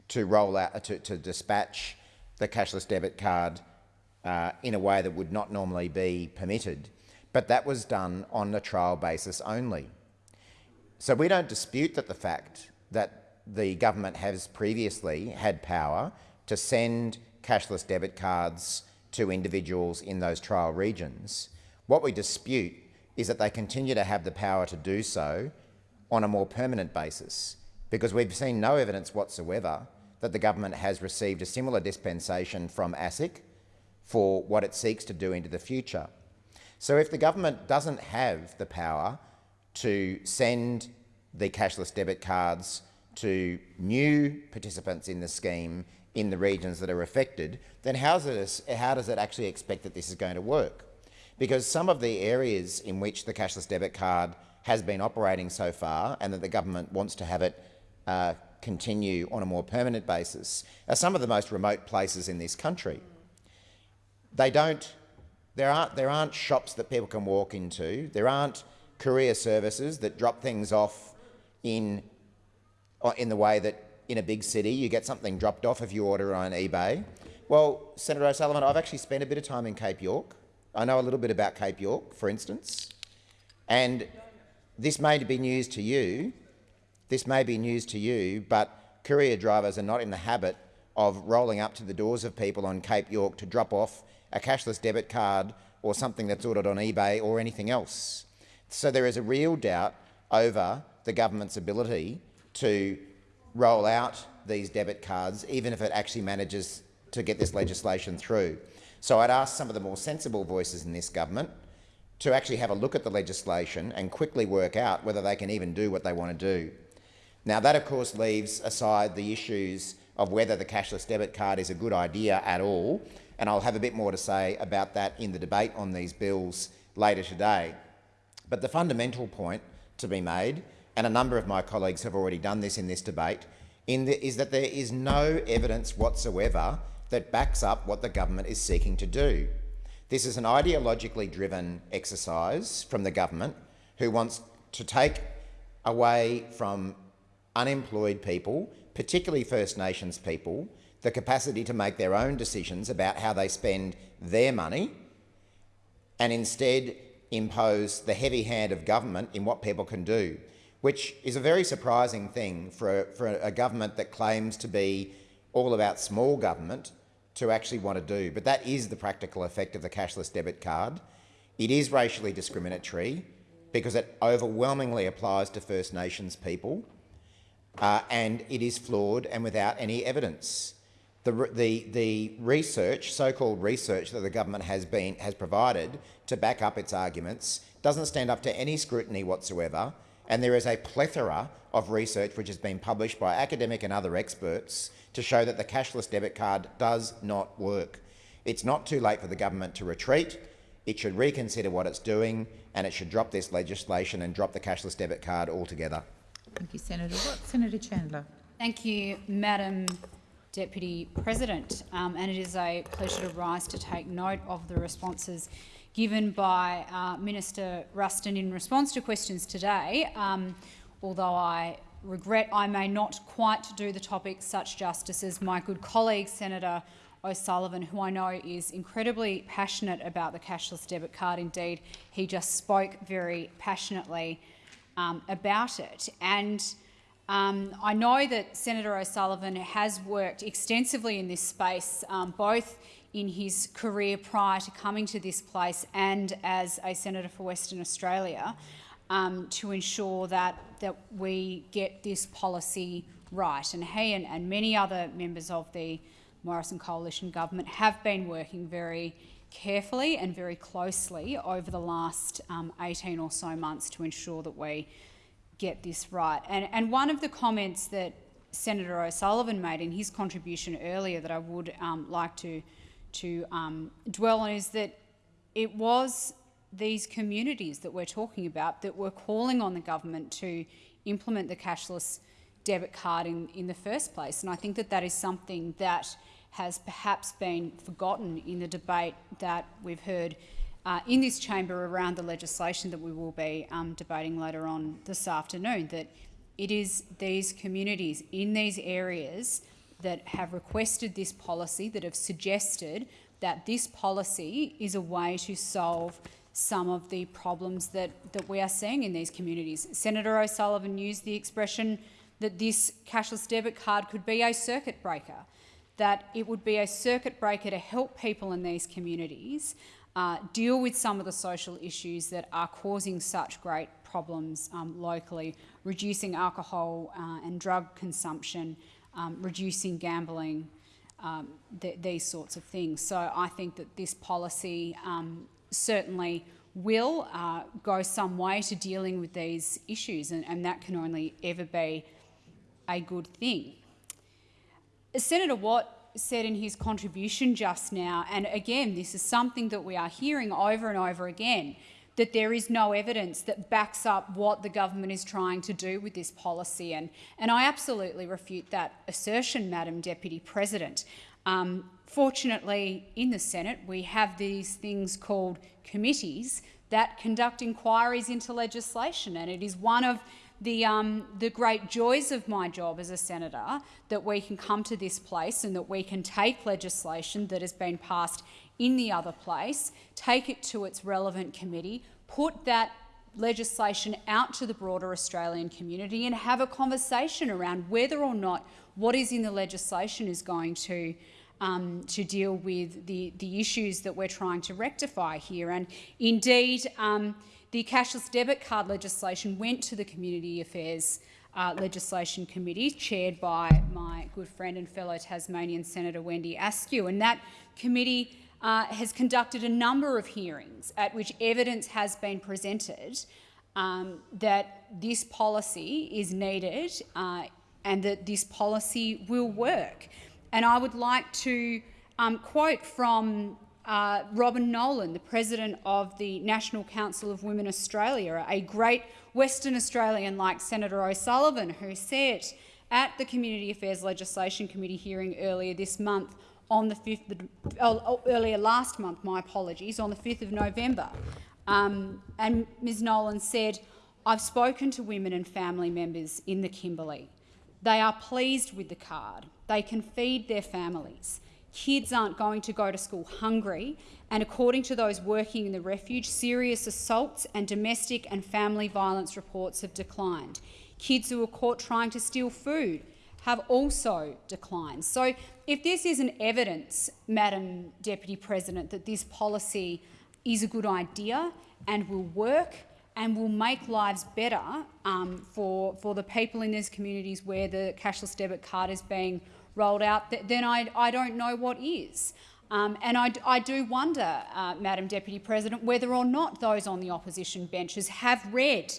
to roll out, to, to dispatch the cashless debit card uh, in a way that would not normally be permitted, but that was done on a trial basis only. So we don't dispute that the fact that the government has previously had power to send cashless debit cards to individuals in those trial regions. What we dispute is that they continue to have the power to do so on a more permanent basis, because we've seen no evidence whatsoever that the government has received a similar dispensation from ASIC for what it seeks to do into the future. So if the government doesn't have the power to send the cashless debit cards to new participants in the scheme in the regions that are affected, then how does, it, how does it actually expect that this is going to work? Because some of the areas in which the cashless debit card has been operating so far and that the government wants to have it uh, continue on a more permanent basis are some of the most remote places in this country. They don't, there aren't, there aren't shops that people can walk into. There aren't courier services that drop things off in, uh, in the way that in a big city you get something dropped off if you order on eBay. Well, Senator O'Sullivan, I've actually spent a bit of time in Cape York. I know a little bit about Cape York, for instance, and this may be news to you, this may be news to you, but courier drivers are not in the habit of rolling up to the doors of people on Cape York to drop off a cashless debit card or something that's ordered on eBay or anything else. So there is a real doubt over the government's ability to roll out these debit cards, even if it actually manages to get this legislation through. So I'd ask some of the more sensible voices in this government to actually have a look at the legislation and quickly work out whether they can even do what they want to do. Now, that of course leaves aside the issues of whether the cashless debit card is a good idea at all, and I'll have a bit more to say about that in the debate on these bills later today. But the fundamental point to be made, and a number of my colleagues have already done this in this debate, in the, is that there is no evidence whatsoever that backs up what the government is seeking to do. This is an ideologically driven exercise from the government who wants to take away from unemployed people, particularly First Nations people, the capacity to make their own decisions about how they spend their money and instead impose the heavy hand of government in what people can do, which is a very surprising thing for a, for a government that claims to be all about small government to actually want to do. But that is the practical effect of the cashless debit card. It is racially discriminatory because it overwhelmingly applies to First Nations people uh, and it is flawed and without any evidence. The, the, the research, so-called research that the government has, been, has provided to back up its arguments doesn't stand up to any scrutiny whatsoever and there is a plethora of research which has been published by academic and other experts to show that the cashless debit card does not work. It's not too late for the government to retreat. It should reconsider what it's doing and it should drop this legislation and drop the cashless debit card altogether. Thank you, Senator Watt. Senator Chandler. Thank you, Madam Deputy President, um, and it is a pleasure to rise to take note of the responses given by uh, Minister Ruston in response to questions today, um, although I regret I may not quite do the topic such justice as my good colleague Senator O'Sullivan, who I know is incredibly passionate about the cashless debit card. Indeed, he just spoke very passionately um, about it. And um, I know that Senator O'Sullivan has worked extensively in this space, um, both in his career prior to coming to this place and as a senator for Western Australia, um, to ensure that, that we get this policy right. And he and, and many other members of the Morrison Coalition government have been working very carefully and very closely over the last um, 18 or so months to ensure that we get this right. And, and one of the comments that Senator O'Sullivan made in his contribution earlier that I would um, like to, to um, dwell on is that it was these communities that we're talking about that were calling on the government to implement the cashless debit card in, in the first place. And I think that that is something that has perhaps been forgotten in the debate that we've heard uh, in this chamber around the legislation that we will be um, debating later on this afternoon, that it is these communities in these areas that have requested this policy, that have suggested that this policy is a way to solve some of the problems that, that we are seeing in these communities. Senator O'Sullivan used the expression that this cashless debit card could be a circuit breaker that it would be a circuit breaker to help people in these communities uh, deal with some of the social issues that are causing such great problems um, locally, reducing alcohol uh, and drug consumption, um, reducing gambling, um, th these sorts of things. So I think that this policy um, certainly will uh, go some way to dealing with these issues, and, and that can only ever be a good thing. Senator Watt said in his contribution just now, and again, this is something that we are hearing over and over again, that there is no evidence that backs up what the government is trying to do with this policy. And, and I absolutely refute that assertion, Madam Deputy President. Um, fortunately, in the Senate, we have these things called committees that conduct inquiries into legislation, and it is one of the, um, the great joys of my job as a senator that we can come to this place and that we can take legislation that has been passed in the other place, take it to its relevant committee, put that legislation out to the broader Australian community and have a conversation around whether or not what is in the legislation is going to um, to deal with the, the issues that we're trying to rectify here. And indeed, um, the cashless debit card legislation went to the Community Affairs uh, Legislation Committee, chaired by my good friend and fellow Tasmanian Senator Wendy Askew, and that committee uh, has conducted a number of hearings at which evidence has been presented um, that this policy is needed uh, and that this policy will work. And I would like to um, quote from uh, Robin Nolan, the president of the National Council of Women Australia, a great Western Australian like Senator O'Sullivan, who said at the Community Affairs Legislation Committee hearing earlier this month on the 5th, uh, earlier last month, my apologies, on the 5th of November. Um, and Ms Nolan said, I've spoken to women and family members in the Kimberley. They are pleased with the card. They can feed their families. Kids aren't going to go to school hungry, and according to those working in the refuge, serious assaults and domestic and family violence reports have declined. Kids who were caught trying to steal food have also declined. So if this isn't evidence, Madam Deputy President, that this policy is a good idea and will work and will make lives better um, for, for the people in these communities where the cashless debit card is being rolled out, then I, I don't know what is. Um, and I, I, do wonder, uh, Madam Deputy President, whether or not those on the opposition benches have read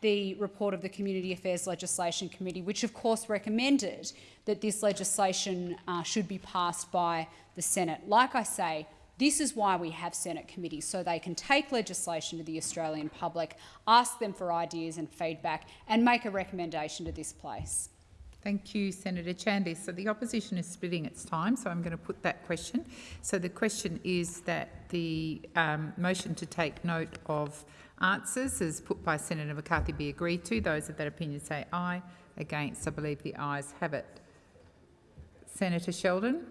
the report of the Community Affairs Legislation Committee, which of course recommended that this legislation uh, should be passed by the Senate. Like I say, this is why we have Senate committees, so they can take legislation to the Australian public, ask them for ideas and feedback, and make a recommendation to this place. Thank you, Senator Chandler. So the opposition is splitting its time, so I'm going to put that question. So the question is that the um, motion to take note of answers as put by Senator McCarthy be agreed to. Those of that opinion say aye. Against, I believe the ayes have it. Senator Sheldon.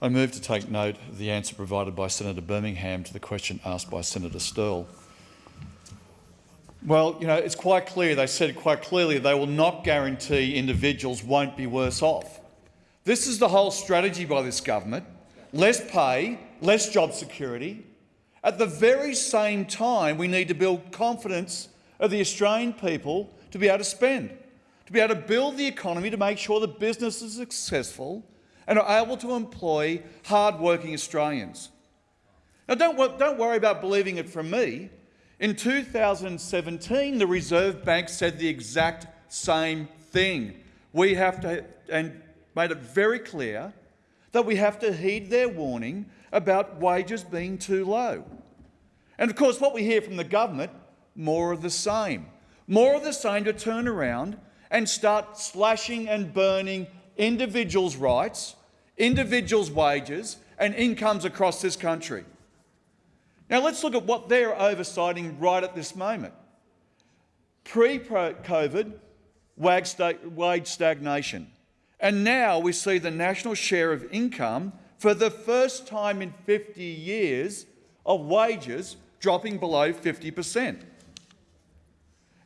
I move to take note of the answer provided by Senator Birmingham to the question asked by Senator Sterle. Well, you know, it's quite clear, they said quite clearly they will not guarantee individuals won't be worse off. This is the whole strategy by this government. Less pay, less job security. At the very same time, we need to build confidence of the Australian people to be able to spend, to be able to build the economy to make sure that businesses are successful and are able to employ hard-working Australians. Now, don't, don't worry about believing it from me. In 2017, the Reserve Bank said the exact same thing. We have to, and made it very clear that we have to heed their warning about wages being too low. And of course, what we hear from the government, more of the same. More of the same to turn around and start slashing and burning individuals' rights, individuals' wages and incomes across this country. Now let's look at what they're oversighting right at this moment. Pre-COVID, wage stagnation. And now we see the national share of income for the first time in 50 years of wages dropping below 50%.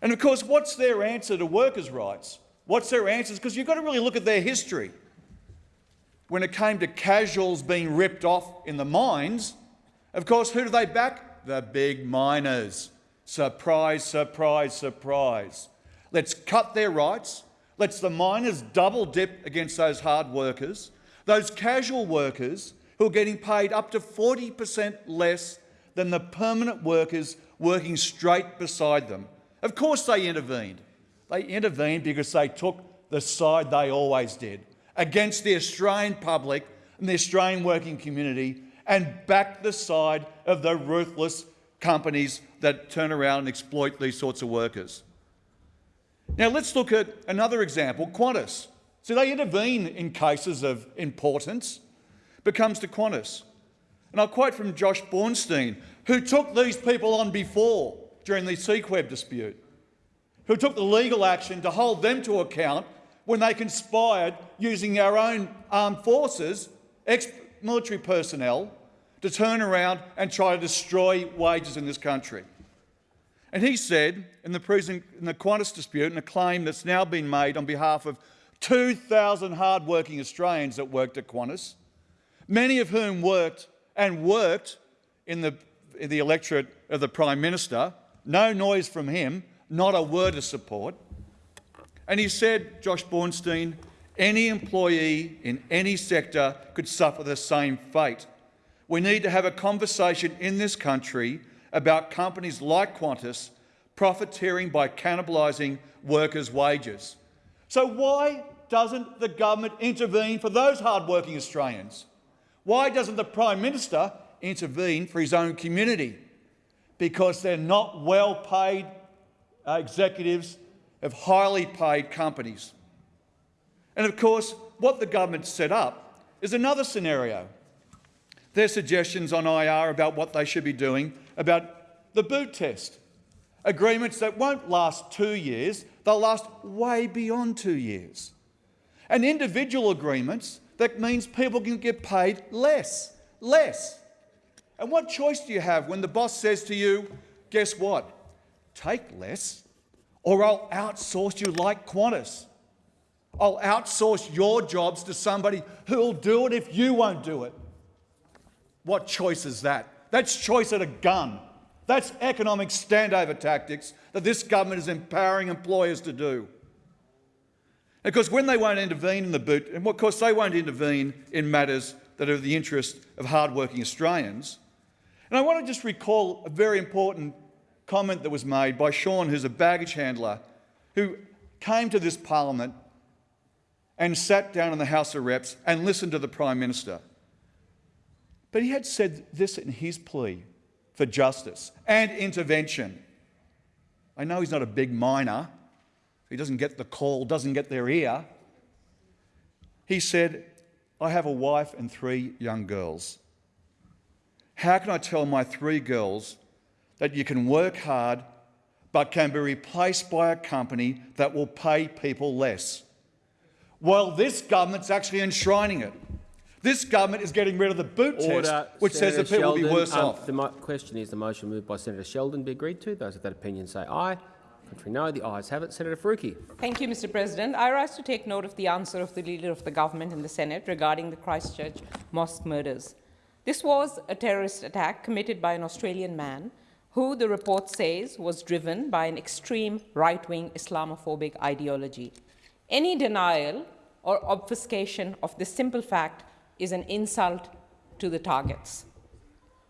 And of course, what's their answer to workers' rights? What's their answer? Because you've got to really look at their history. When it came to casuals being ripped off in the mines, of course, who do they back? The big miners. Surprise, surprise, surprise. Let's cut their rights. Let's the miners double dip against those hard workers, those casual workers who are getting paid up to 40% less than the permanent workers working straight beside them. Of course they intervened. They intervened because they took the side they always did against the Australian public and the Australian working community and back the side of the ruthless companies that turn around and exploit these sorts of workers. Now let's look at another example, Qantas. So they intervene in cases of importance, but comes to Qantas. And I'll quote from Josh Bornstein, who took these people on before during the CQEB dispute, who took the legal action to hold them to account when they conspired using our own armed forces, ex-military personnel, to turn around and try to destroy wages in this country. And he said in the, prison, in the Qantas dispute, and a claim that's now been made on behalf of 2,000 hard-working Australians that worked at Qantas, many of whom worked and worked in the, in the electorate of the Prime Minister, no noise from him, not a word of support. And he said, Josh Bornstein, any employee in any sector could suffer the same fate. We need to have a conversation in this country about companies like Qantas profiteering by cannibalising workers' wages. So why doesn't the government intervene for those hard-working Australians? Why doesn't the Prime Minister intervene for his own community? Because they're not well-paid uh, executives of highly paid companies. And of course, what the government set up is another scenario their suggestions on IR about what they should be doing about the boot test. Agreements that won't last two years, they'll last way beyond two years. And individual agreements that means people can get paid less, less. And what choice do you have when the boss says to you, guess what, take less or I'll outsource you like Qantas. I'll outsource your jobs to somebody who'll do it if you won't do it. What choice is that? That's choice at a gun. That's economic standover tactics that this government is empowering employers to do. Because when they won't intervene in the boot, and of course they won't intervene in matters that are of the interest of hard-working Australians. And I want to just recall a very important comment that was made by Sean, who's a baggage handler, who came to this parliament and sat down in the House of Reps and listened to the Prime Minister. But he had said this in his plea for justice and intervention. I know he's not a big miner, he doesn't get the call, doesn't get their ear. He said, I have a wife and three young girls. How can I tell my three girls that you can work hard but can be replaced by a company that will pay people less? Well, this government's actually enshrining it. This government is getting rid of the boot Order, test, which Senator says that people Sheldon. will be worse Um, off. The question is the motion moved by Senator Sheldon be agreed to. Those of that opinion say aye. Contrary no. The ayes have it. Senator Faruqi. Thank you, Mr. President. I rise to take note of the answer of the Leader of the Government in the Senate regarding the Christchurch mosque murders. This was a terrorist attack committed by an Australian man who, the report says, was driven by an extreme right-wing Islamophobic ideology. Any denial or obfuscation of this simple fact is an insult to the targets.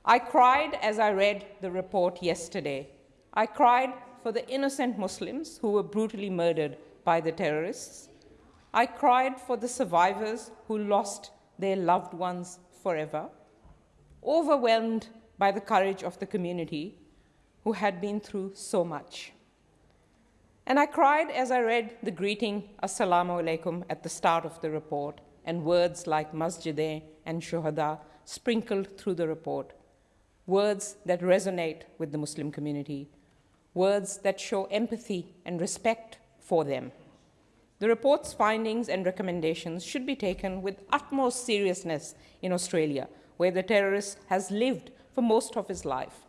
I cried as I read the report yesterday. I cried for the innocent Muslims who were brutally murdered by the terrorists. I cried for the survivors who lost their loved ones forever, overwhelmed by the courage of the community who had been through so much. And I cried as I read the greeting Assalamu alaikum at the start of the report and words like Masjidain and Shuhada sprinkled through the report, words that resonate with the Muslim community, words that show empathy and respect for them. The report's findings and recommendations should be taken with utmost seriousness in Australia, where the terrorist has lived for most of his life.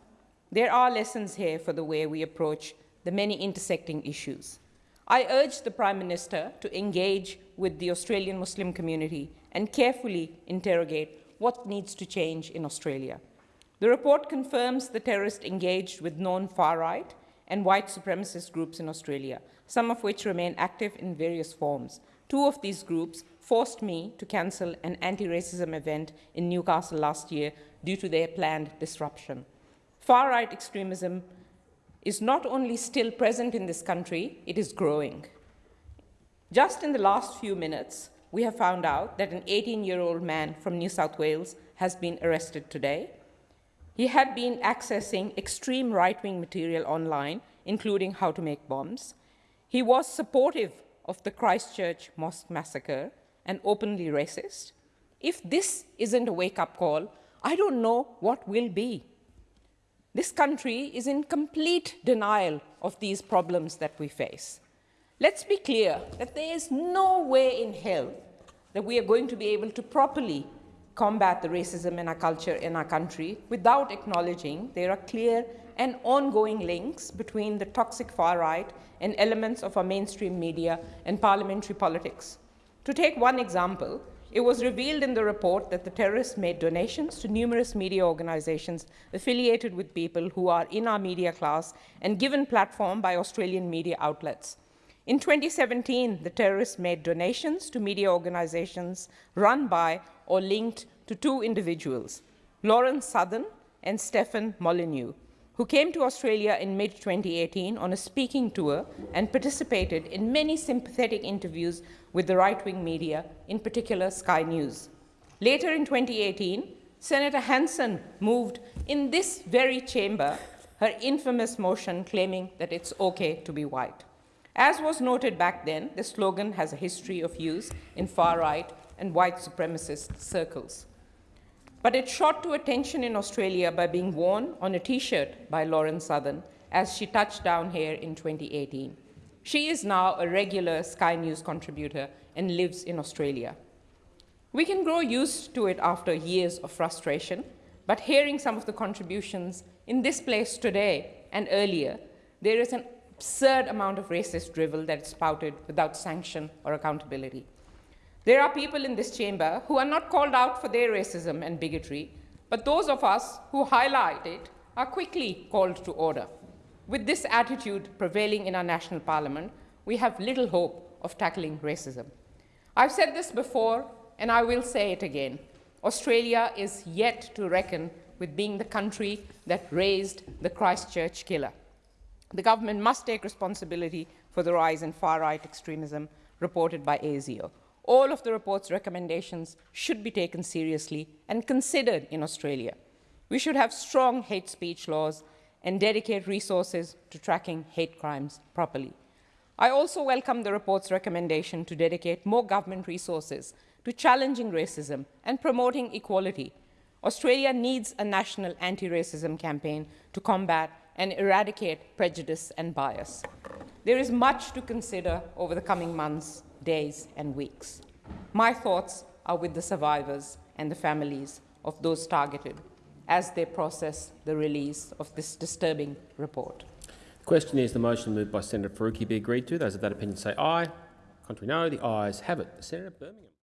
There are lessons here for the way we approach the many intersecting issues. I urge the Prime Minister to engage with the Australian Muslim community and carefully interrogate what needs to change in Australia. The report confirms the terrorists engaged with known far-right and white supremacist groups in Australia, some of which remain active in various forms. Two of these groups forced me to cancel an anti-racism event in Newcastle last year due to their planned disruption. Far-right extremism is not only still present in this country, it is growing. Just in the last few minutes, we have found out that an 18-year-old man from New South Wales has been arrested today. He had been accessing extreme right-wing material online, including how to make bombs. He was supportive of the Christchurch mosque massacre and openly racist. If this isn't a wake-up call, I don't know what will be. This country is in complete denial of these problems that we face. Let's be clear that there is no way in hell that we are going to be able to properly combat the racism in our culture in our country without acknowledging there are clear and ongoing links between the toxic far right and elements of our mainstream media and parliamentary politics. To take one example, it was revealed in the report that the terrorists made donations to numerous media organizations affiliated with people who are in our media class and given platform by Australian media outlets. In 2017, the terrorists made donations to media organizations run by or linked to two individuals, Lauren Southern and Stefan Molyneux, who came to Australia in mid-2018 on a speaking tour and participated in many sympathetic interviews with the right-wing media, in particular Sky News. Later in 2018, Senator Hanson moved in this very chamber her infamous motion claiming that it's okay to be white. As was noted back then, the slogan has a history of use in far-right and white supremacist circles. But it shot to attention in Australia by being worn on a T-shirt by Lauren Southern as she touched down here in 2018. She is now a regular Sky News contributor and lives in Australia. We can grow used to it after years of frustration, but hearing some of the contributions in this place today and earlier, there is an absurd amount of racist drivel that is spouted without sanction or accountability. There are people in this chamber who are not called out for their racism and bigotry, but those of us who highlight it are quickly called to order. With this attitude prevailing in our national parliament, we have little hope of tackling racism. I've said this before, and I will say it again. Australia is yet to reckon with being the country that raised the Christchurch killer. The government must take responsibility for the rise in far-right extremism reported by ASIO. All of the report's recommendations should be taken seriously and considered in Australia. We should have strong hate speech laws and dedicate resources to tracking hate crimes properly. I also welcome the report's recommendation to dedicate more government resources to challenging racism and promoting equality. Australia needs a national anti-racism campaign to combat and eradicate prejudice and bias. There is much to consider over the coming months, days and weeks. My thoughts are with the survivors and the families of those targeted as they process the release of this disturbing report. The question is the motion moved by Senator Faruqi be agreed to. Those of that opinion say aye. Contrary no. The ayes have it. Senator Birmingham.